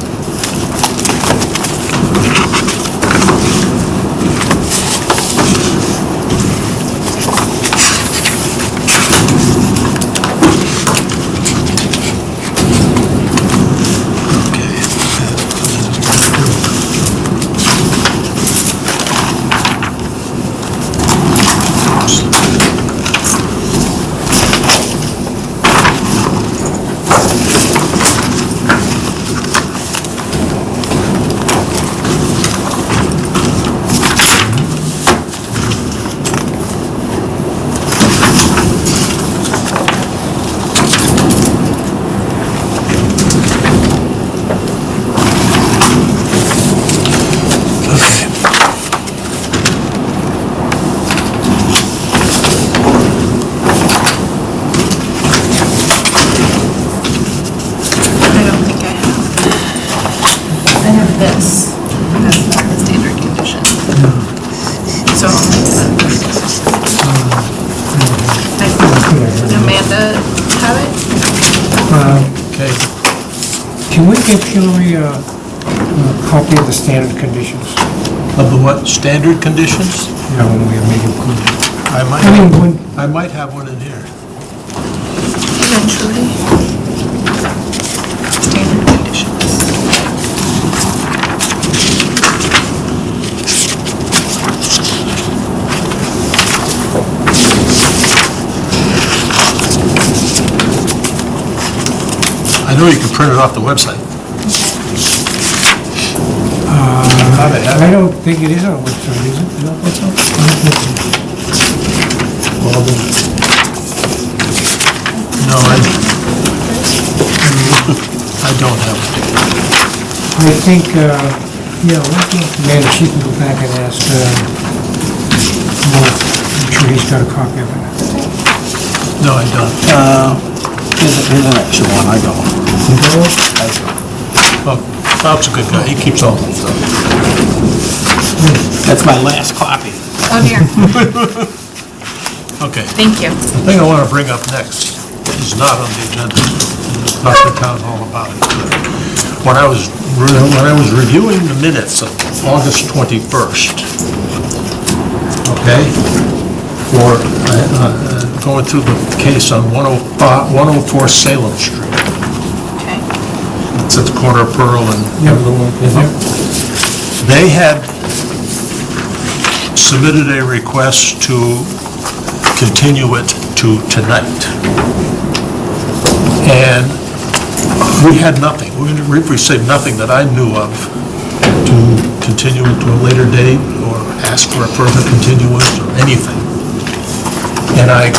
I don't think I have. I have this. That's not the standard condition. So. I- Amanda have it? Okay. Can we get Hillary a a copy of the standard conditions? Of the what, standard conditions? You know, when we make it. I might, I mean, when, I might have one in here. Eventually. Standard conditions. I know you can print it off the website. How the heck? I don't think it is on the website, is it? You don't think so? I don't think. Well, then- No, I, I don't have it. I think, uh, yeah, we can, man, she can go back and ask, uh, Mark, I'm sure he's got a copy of it. No, I don't. Here's a- here's an extra one, I don't. Well, Bob's a good guy, he keeps all that stuff. That's my last copy. Oh dear, Okay, thank you. the thing I want to bring up next is not on the agenda, talk to town hall about it. When I was, re- when I was reviewing the minutes of August 21st, okay, for, uh, uh, going through the case on 105 104 Salem Street, Okay. it's at the corner of Pearl and they had submitted a request to continue it to tonight. And we had nothing, we received nothing that I knew of to continue it to a later date or ask for a further continuance or anything. And I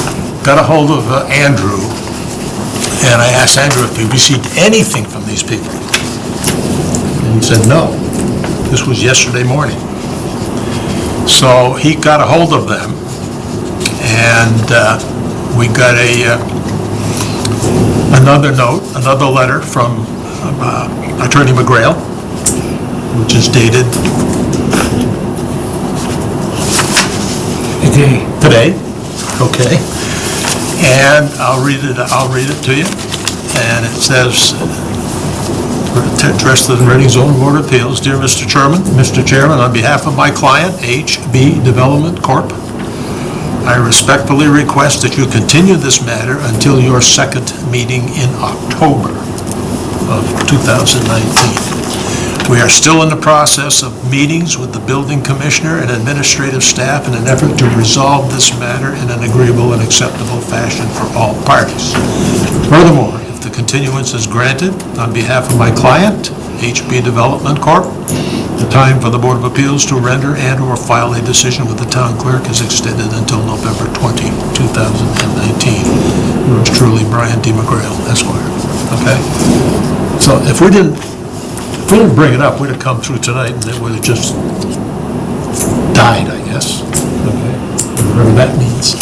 got a hold of uh, Andrew, and I asked Andrew if he received anything from these people. And he said, no. This was yesterday morning. So he got a hold of them, and uh, we got a, uh, another note, another letter from uh, Attorney McGrail, which is dated Today. today, okay? And I'll read it, I'll read it to you. And it says, the Reading Zone Board of Appeals, Dear Mr. Chairman, Mr. Chairman, on behalf of my client, HB Development Corp., I respectfully request that you continue this matter until your second meeting in October of 2019. We are still in the process of meetings with the building commissioner and administrative staff in an effort to resolve this matter in an agreeable and acceptable fashion for all parties. Furthermore, the continuance is granted on behalf of my client, HB Development Corp., the time for the Board of Appeals to render and/or file a decision with the town clerk is extended until November 20, 2019. Yours truly, Brian D. McGrail, Esquire. Okay? So if we didn't, if we didn't bring it up, we'd have come through tonight and it would have just died, I guess. Okay? Whatever that means.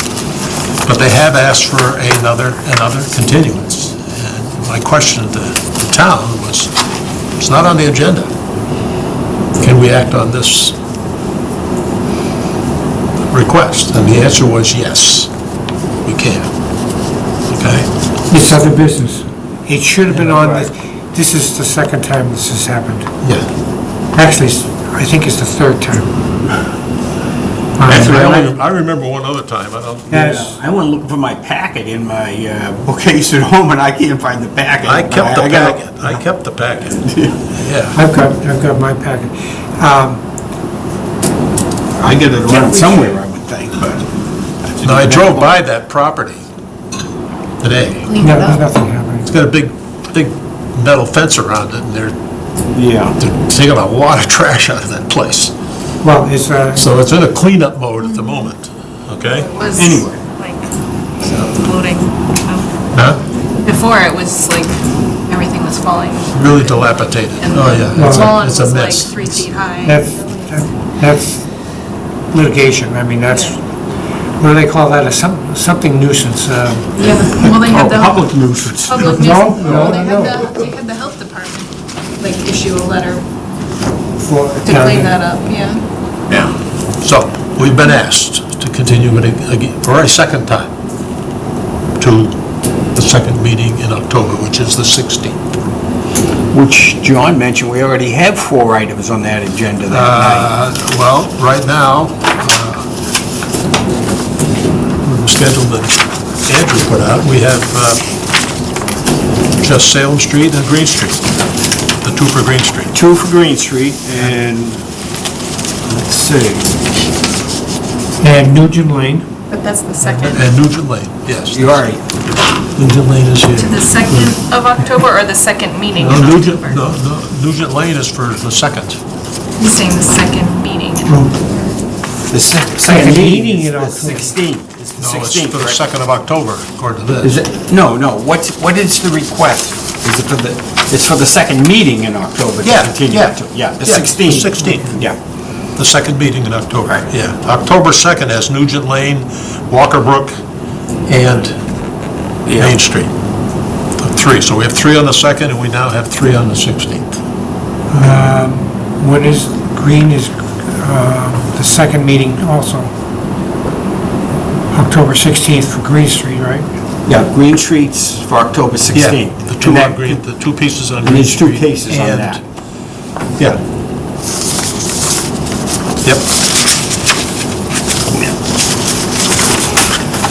But they have asked for another, another continuance. And my question to the town was, it's not on the agenda. Can we act on this request? And the answer was yes, we can. Okay? It's other business. It should have been on, this. this is the second time this has happened. Yeah. Actually, it's- I think it's the third time. Actually, I only- I remember one other time, I don't, Yes, I went looking for my packet in my uh, bookcase at home, and I can't find the packet. I kept the I got- packet, I kept the packet. Yeah. I've got, I've got my packet. Um, I get it around somewhere, I would think, but... Now, I drove by that property today. No, nothing happened. It's got a big, big metal fence around it, and they're Yeah. they're taking a lot of trash out of that place. Well, it's, uh, So it's in a cleanup mode at the moment, okay? Was Anyway. like floating. Huh? Before it was like, everything was falling. Really dilapidated. And Oh, yeah. It's the a- lawn It's was a like mess. three feet high. that's, that's litigation. I mean, that's, what do they call that? A some, something nuisance. uh, Yeah, well, they had Oh, the public nuisance. public No, nuisance, no, well, they no. had the, they had the health department, like, issue a letter For. to clean that up, yeah. Yeah. So, we've been asked to continue it again, for a second time, to the second meeting in October, which is the 16th. Which John mentioned, we already have four items on that agenda that night. Uh, Well, right now, uh, the schedule that Andrew put out, we have uh, just Salem Street and Green Street, the two for Green Street. Two for Green Street, and, let's see, And Nugent Lane. But that's the second, And Nugent Lane, yes. you're. Nugent Lane is here. to the second of October or the second meeting in No, Nugent, October? no, no, Nugent Lane is for the second. He's saying the second meeting. Oh. The sec- Second second meeting meeting in the October. 16th, it's the No, it's 16th, for the right? second of October, according to Is this. it, no, no, what's, what is the request? Is it for the, it's for the second meeting in October to Yeah, continue yeah. it to? Yeah, the Yeah, 16th. 16th. Yeah. The second meeting in October, Right. yeah. October 2nd has Nugent Lane, Walker Brook, and Yeah. Main Street. Three, so we have three on the second, and we now have three on the 16th. When is, Green is uh, the second meeting also. October 16th for Green Street, right? Yeah, Green Street's for October 16th. Yeah, the two And on that- Green, the two pieces on And Green there's two Street. cases on and- that. Yeah. Yep.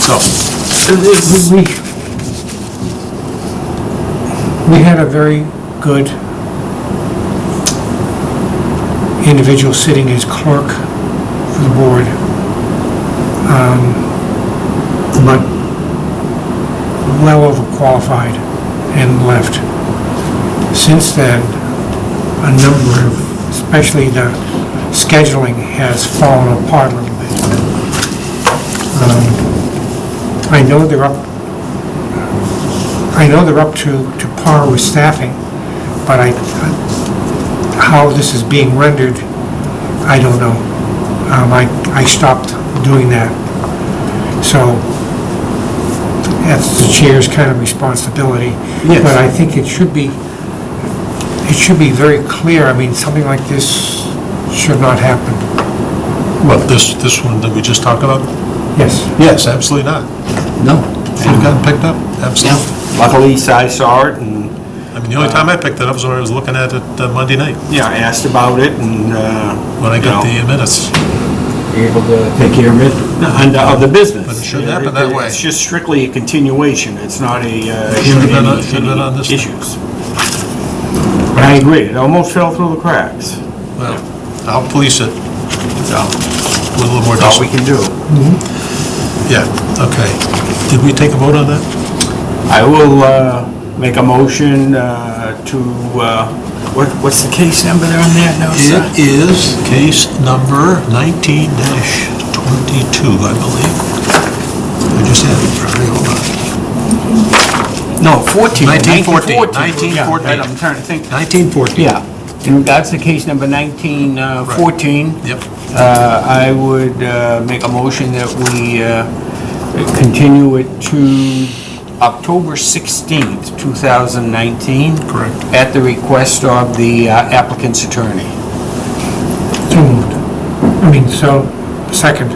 So, We, we had a very good individual sitting as clerk for the board. Um, But well overqualified and left. Since then, a number of, especially the scheduling has fallen apart a little bit. Um, I know they're up, I know they're up to, to par with staffing, but I, how this is being rendered, I don't know. Um, I, I stopped doing that. So, that's the chair's kind of responsibility. Yes. But I think it should be, it should be very clear, I mean, something like this should not happen. what, this, this one that we just talked about? Yes. Yes, absolutely not. No. Should have gotten picked up, absolutely. Luckily, I saw it and, I mean, the only time I picked it up was when I was looking at it uh, Monday night, yeah, I asked about it and, uh, when I got You the minutes. be able to take care of it, and of the business. But it shouldn't happen that way. It's just strictly a continuation, it's not a, uh, Should've been on- any- should've been on this any issues. But I agree, it almost fell through the cracks. Well, I'll police it So, with a little more that's all we discipline. can do. Yeah, okay. Did we take a vote on that? I will, uh, make a motion, uh, to, uh, what, what's the case number there on that? No, sir. It is case number 19-22, I believe. I just had it in front of me, hold on. No, 14. 1914, Yeah, 1914. I'm trying to think. 1914. Yeah, in regards to case number 1914, Yep. uh, I would uh, make a motion that we uh, continue it to October 16th, 2019. Correct. At the request of the uh, applicant's attorney. So moved. I mean, so, second.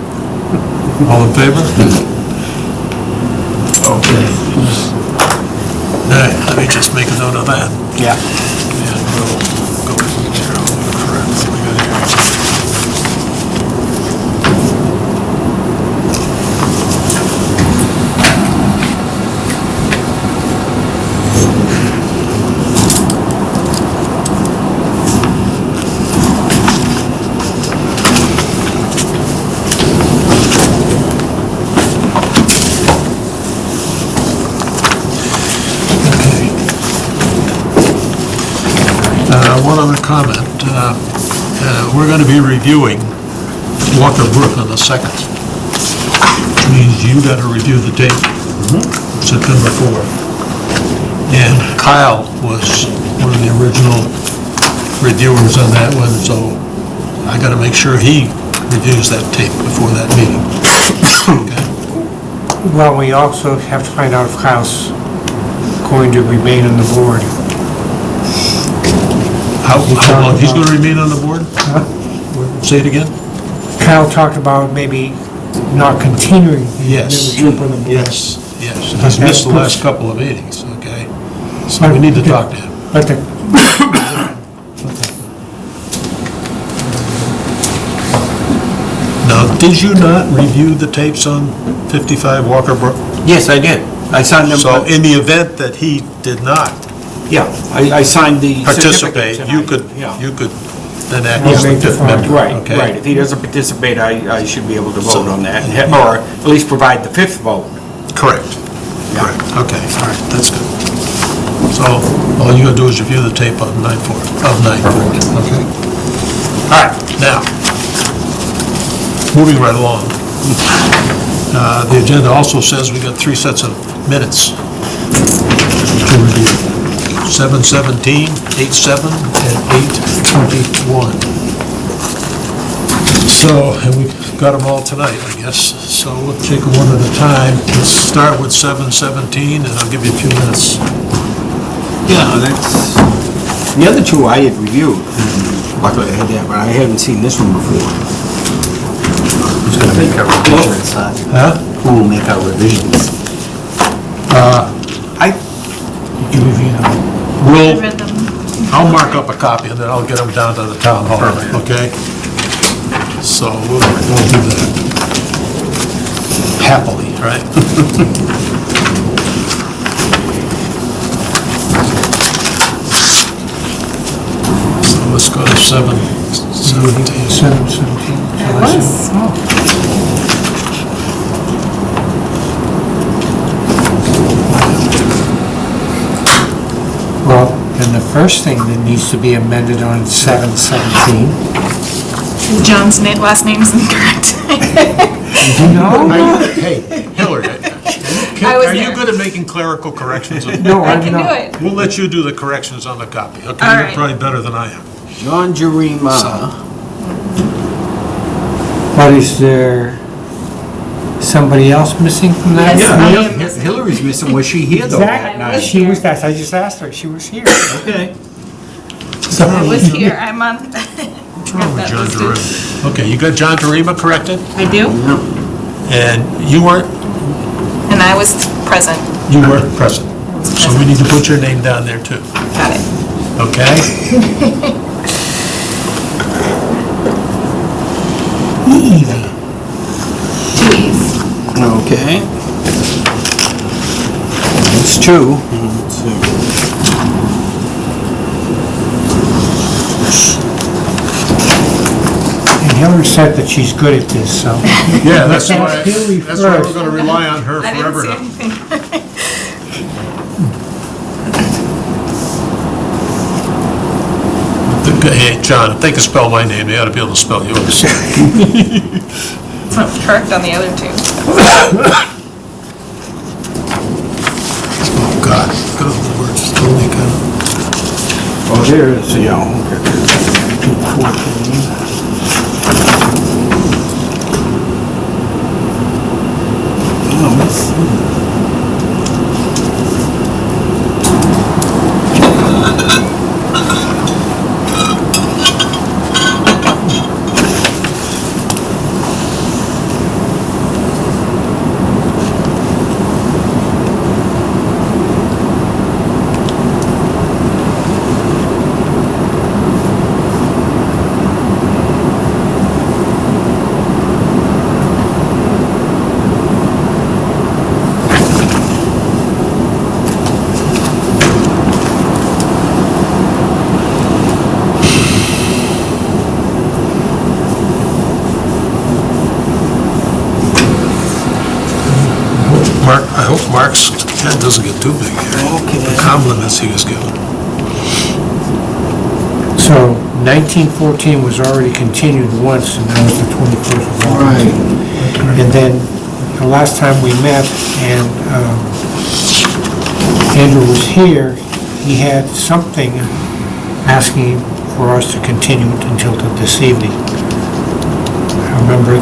All in favor? Okay. All right, let me just make a note of that. Yeah. And we'll go from there. Correct. What we got here? Okay. Uh, One other comment. Uh, uh, We're going to be reviewing Walkers Brook on the 2nd, which means you got to review the date, mm-hmm. September 4th. And Kyle was one of the original reviewers on that one, so I got to make sure he reviews that tape before that meeting. Okay? Well, we also have to find out if Kyle's going to remain on the board. How how long, he's going to remain on the board? Say it again? Kyle talked about maybe not continuing the Yes. membership on the board. Yes, yes. He's missed the last couple of meetings, okay? So we need to talk to him. But the, Now, did you not review the tapes on 55 Walkers Brook? Yes, I did. I signed them. So in the event that he did not Yeah, I I signed the participate, you tonight. could, Yeah. you could then act We'll as the make the fifth final- member, Right, okay? right. If he doesn't participate, I, I should be able to vote on that, and ha- or at least provide the fifth vote. Correct. Correct, okay, all right, that's good. So all you gotta do is review the tape of 9/4, of 9/4, okay? All right, now, moving right along. Uh, The agenda also says we got three sets of minutes to review. 7:17, 8:7, and 8:21. So, and we've got them all tonight, I guess, so we'll take them one at a time. Let's start with 7:17, and I'll give you a few minutes. Yeah, that's, the other two I had reviewed. Luckily, I had that, but I haven't seen this one before. Who's going to make our revisions? huh? Huh? Who will make our revisions? Uh, I, We'll, read them. I'll mark up a copy, and then I'll get them down to the town hall, okay? So we'll, we'll do that. Happily, right? So let's go to 7:17. seven, seventeen. It was. Well, then the first thing that needs to be amended on seven, seventeen. John's na- last is incorrect. No, Hey, Hillary, I was are you there. good at making clerical corrections? no, I I'm can do not. it. We'll let you do the corrections on the copy, okay? All You're right. probably better than I am. John Jerima, But is there somebody else missing from that? Yes, I am Hi- missing. Hillary's missing, was she here though that Exactly, night? she was, that. I just asked her, she was here. Okay. I was here, I'm on. What's wrong with John Jarima? Okay, you got John Jarima corrected? I do? And you weren't, And I was present. you weren't present. So we need to put your name down there too, Got it. okay? Two E's. Okay. That's two. Let's. And Hillary said that she's good at this, so. Yeah, that's why, Haley that's why we're first. gonna rely on her I didn't forever see now. anything. Hey, John, if they can spell my name, they ought to be able to spell yours. It's not correct on the other two. Oh, God, good old words, don't make a... Oh, there it is, yeah. okay. Fourteen. Oh, let's see. Mark, I hope Mark's head doesn't get too big here. Okay. The compliments he was given. So 1914 was already continued once, and that was the 21st of August. And then, the last time we met, and um, Andrew was here, he had something asking for us to continue it until to this evening. I remember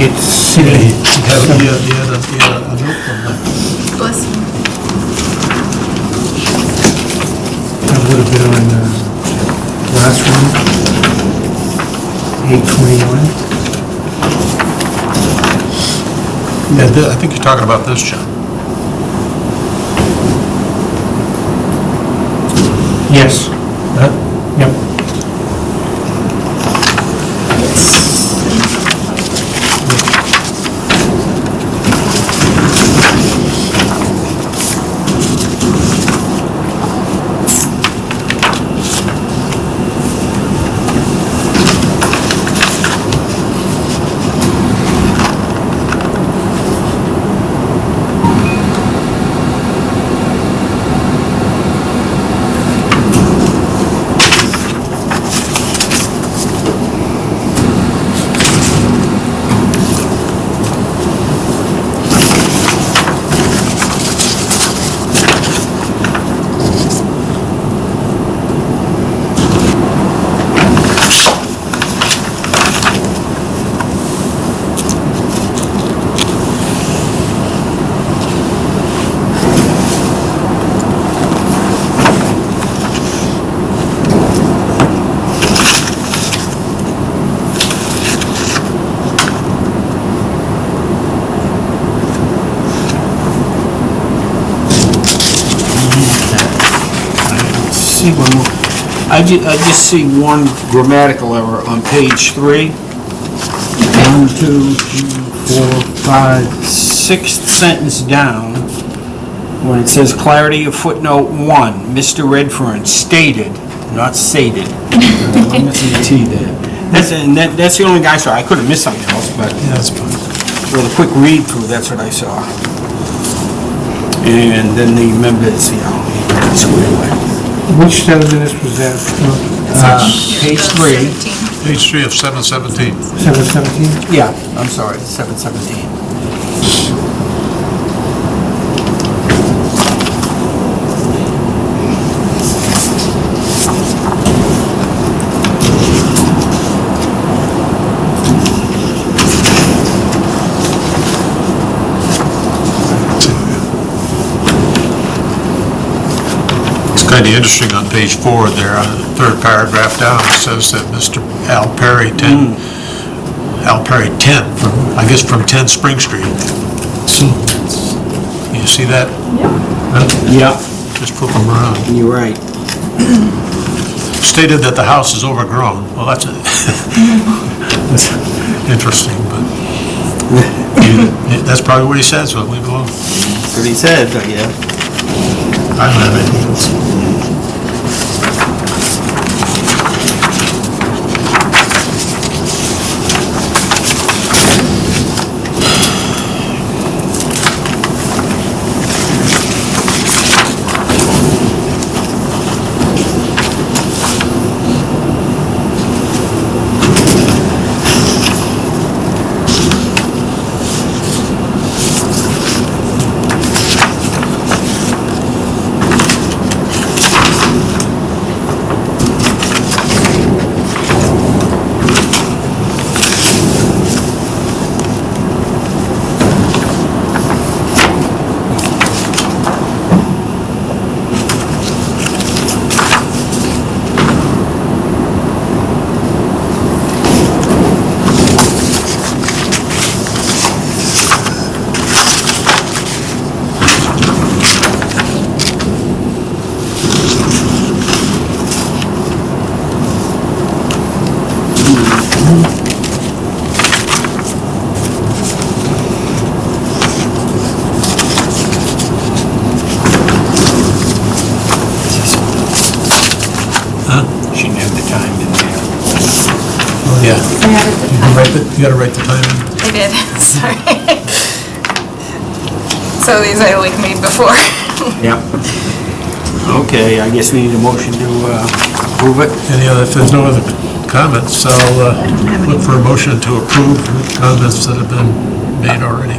it's sitting... He had, he had, he had a, he had a note from them. Bless you. That would have been on the last one, 821. Yeah, th- I think you're talking about this, John. Yes. Yep. see one more. I ju, I just see one grammatical error on page three. One, two, three, four, five, sixth sentence down, when it says clarity of footnote one, Mr. Redfern stated, not sated. I'm missing a T there. That's, and that, that's the only guy I saw. I could have missed something else, but that's fine. a quick read through, that's what I saw. And then the members, you know, squared away. Which set of minutes was that? Uh, Page three. Page three of seven seventeen. 717? Yeah, I'm sorry, seven seventeen. It's interesting on page four there, on the third paragraph down, it says that Mr. Al Perry, 10 hmm. Al Perry, 10, from, I guess from 10 Spring Street. Hmm. You see that? Yeah, Just flip them around. you're right. Stated that the house is overgrown. Well, that's that's interesting, but that's probably what he said, so leave it alone. That's what he said, but yeah. I don't have anything else. Approve it. Any other, if there's no other comments, I'll uh, look for a motion to approve the comments that have been made already.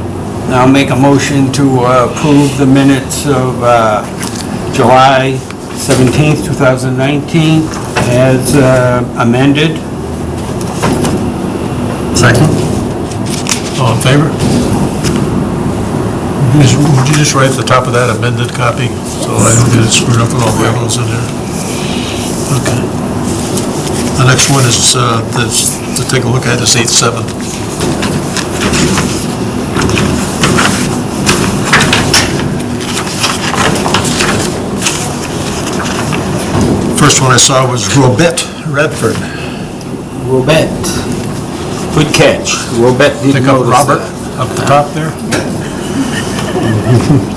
I'll make a motion to uh, approve the minutes of uh, July 17th, 2019, as uh, amended. Second. All in favor? Would you just write at the top of that amended copy, so I don't get it screwed up with all the others in there? Okay. The next one is, uh, that's, to take a look at is eight seven. First one I saw was Robette Redford. Robert. Good catch. Robert didn't Pick up notice Robert that. up the top there.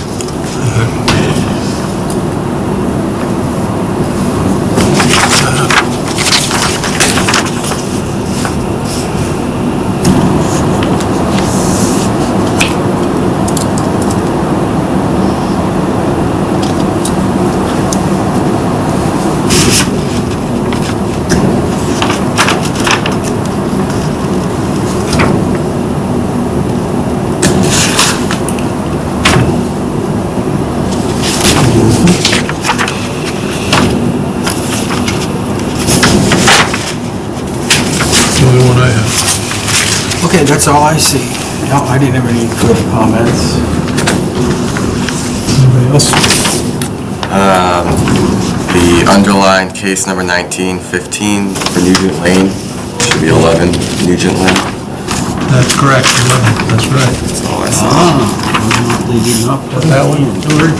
that's all I see. No, I didn't have any further comments. Anybody else? Um, The underlined case number 1915 for Nugent Lane, should be 11 Nugent Lane. That's correct, 11, that's right. That's all I see. Ah, they did not put That one, Hillary?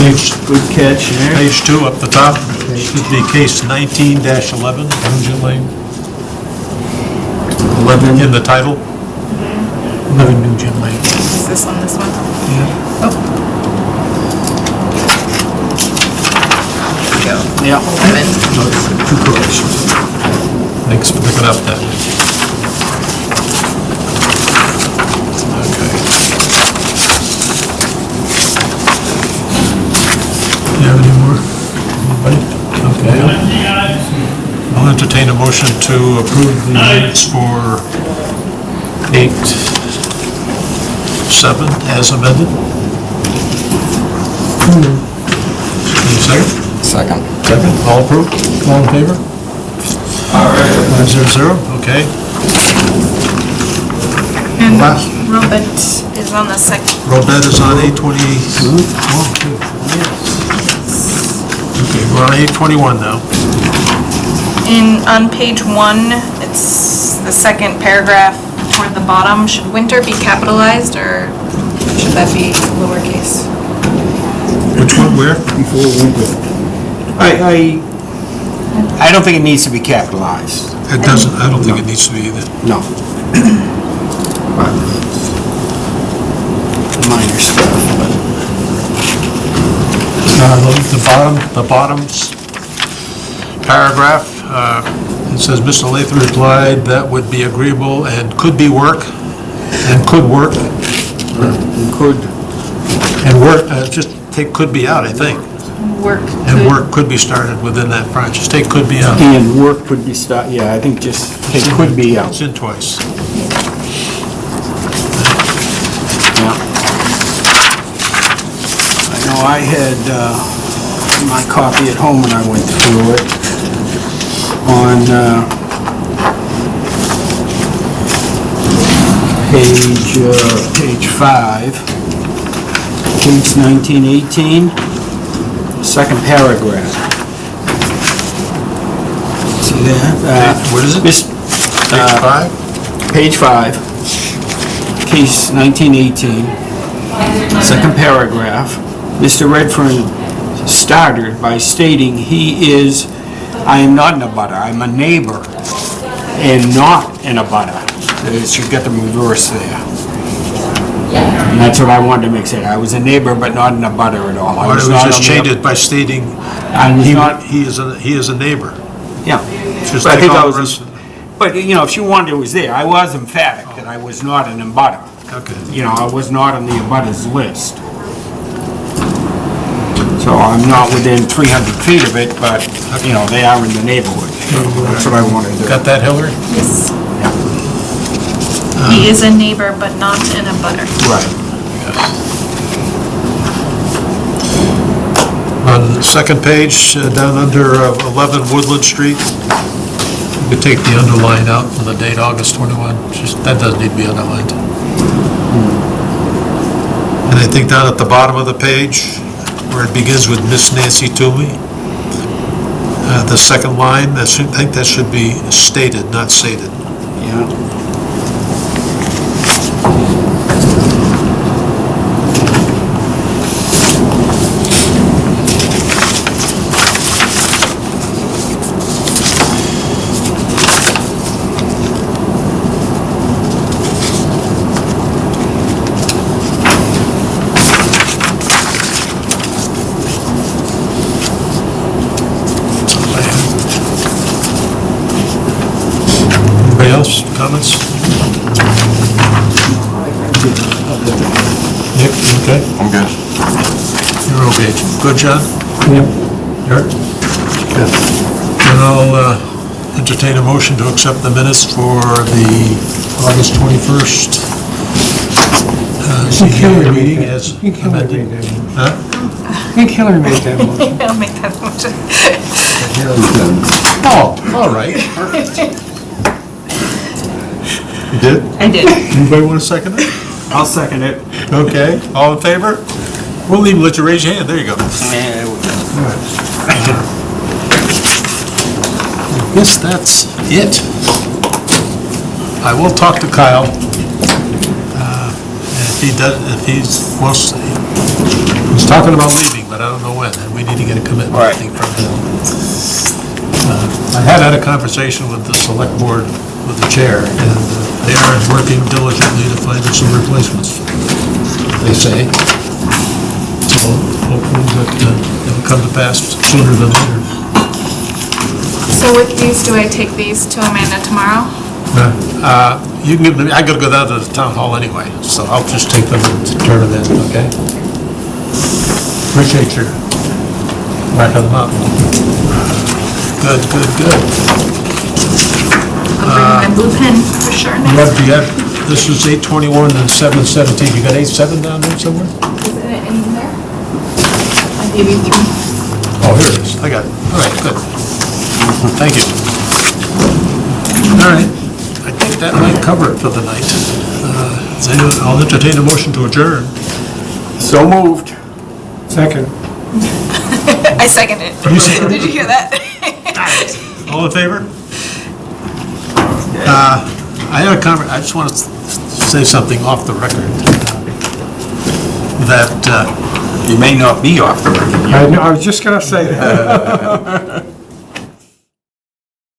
Page, Good catch there. page two up the top, should be case 19-11, Nugent Lane, 11. in the title. 11 Nugent Lane. Is this on this one? Oh. Go. Yeah. Eleven. Two corrections. Thanks for picking up that. Okay. Do you have any more? Anybody? Okay. I'll entertain a motion to approve the minutes for eight, seven as amended. Any second? Second. Second, all approved, all in favor? All right. Five zero zero, okay. And Last. Robert is on the second. Robette is on eight twenty, one, two. Oh, okay, we're on eight twenty-one now. In, on page one, it's the second paragraph toward the bottom. Should winter be capitalized or should that be lowercase? Which one, where? Before winter. I, I, I don't think it needs to be capitalized, It doesn't, I don't think it needs to be either. no. But, Minor stuff, but. Uh, The the bottom, the bottom's paragraph, uh, it says, "Mr. Latham replied that would be agreeable and could be work, and could work, And Could, and work, uh, just take could be out, I think. Work. And could- work could be started within that branch, just take could be out. and work could be start, yeah, I think just, it could be out. It's in twice. Yeah. I know I had uh, my copy at home when I went through it on uh, page, uh, page five, page 1918, second paragraph. See that? Uh, What is it? Page uh, five? Page five, case 1918, second paragraph. Mr. Redfern started by stating he is, I am not an abutter, I'm a neighbor, and not an abutter. It should get the reverse there. And that's what I wanted to make it. I was a neighbor, but not an abutter at all. I don't was not just the- change it by stating I was he not, he is, a he is a neighbor? yeah. Just But I take think I all was the in- rest of. But, you know, if she wanted, it was there. I was emphatic that I was not an abutter. Okay. You know, I was not on the abutters list. So I'm not within 300 feet of it, but, you know, they are in the neighborhood. That's what I wanted to do. Got that, Hillary? Yes. He is a neighbor, but not an abutter. Right. On the second page, uh, down under uh, 11 Woodland Street, you could take the underline out with the date August 21, just, that doesn't need to be underlined. And I think down at the bottom of the page, where it begins with Miss Nancy Toomey, uh, the second line, that should, I think that should be stated, not sated. Yeah. Anybody else, comments? Nick, you okay? I'm good. You're okay. Good, John? Yep. Eric? Good. And I'll uh, entertain a motion to accept the minutes for the August 21st uh, think Hillary ZBA made meeting that. as I think Hillary amended. made that. Huh? I think Hillary made that motion. I'll make that motion. Oh, all right. You did? I did. Anybody want to second it? I'll second it. Okay, all in favor? We'll even let you raise your hand, there you go. Guess that's it. I will talk to Kyle. Uh, If he does, if he's, wants, he's talking about leaving, but I don't know when, and we need to get a commitment, I think, from him. Uh, I had had a conversation with the select board, with the chair, and uh, they are working diligently to find us some replacements, they say. So hopefully that uh, it'll come to pass sooner than later. So with these, do I take these to Amanda tomorrow? Uh, You can give them, I gotta go down to the town hall anyway, so I'll just take them and turn them in, okay? Appreciate your racking them up. Good, good, good. I'll bring my blue pen for sure You next. you have, this is eight twenty-one and seven seventeen, you got eight seven down there somewhere? Is it in there? I gave you three. Oh, here it is, I got it, all right, good. Thank you. All right, I think that might cover it for the night. Uh, is anyone- I'll entertain a motion to adjourn. So moved. Second. I second it. You seconded Did you hear that? All in favor? Uh, I had a conver, I just want to say something off the record. That uh, You may not be off the record. I know, I was just gonna say that.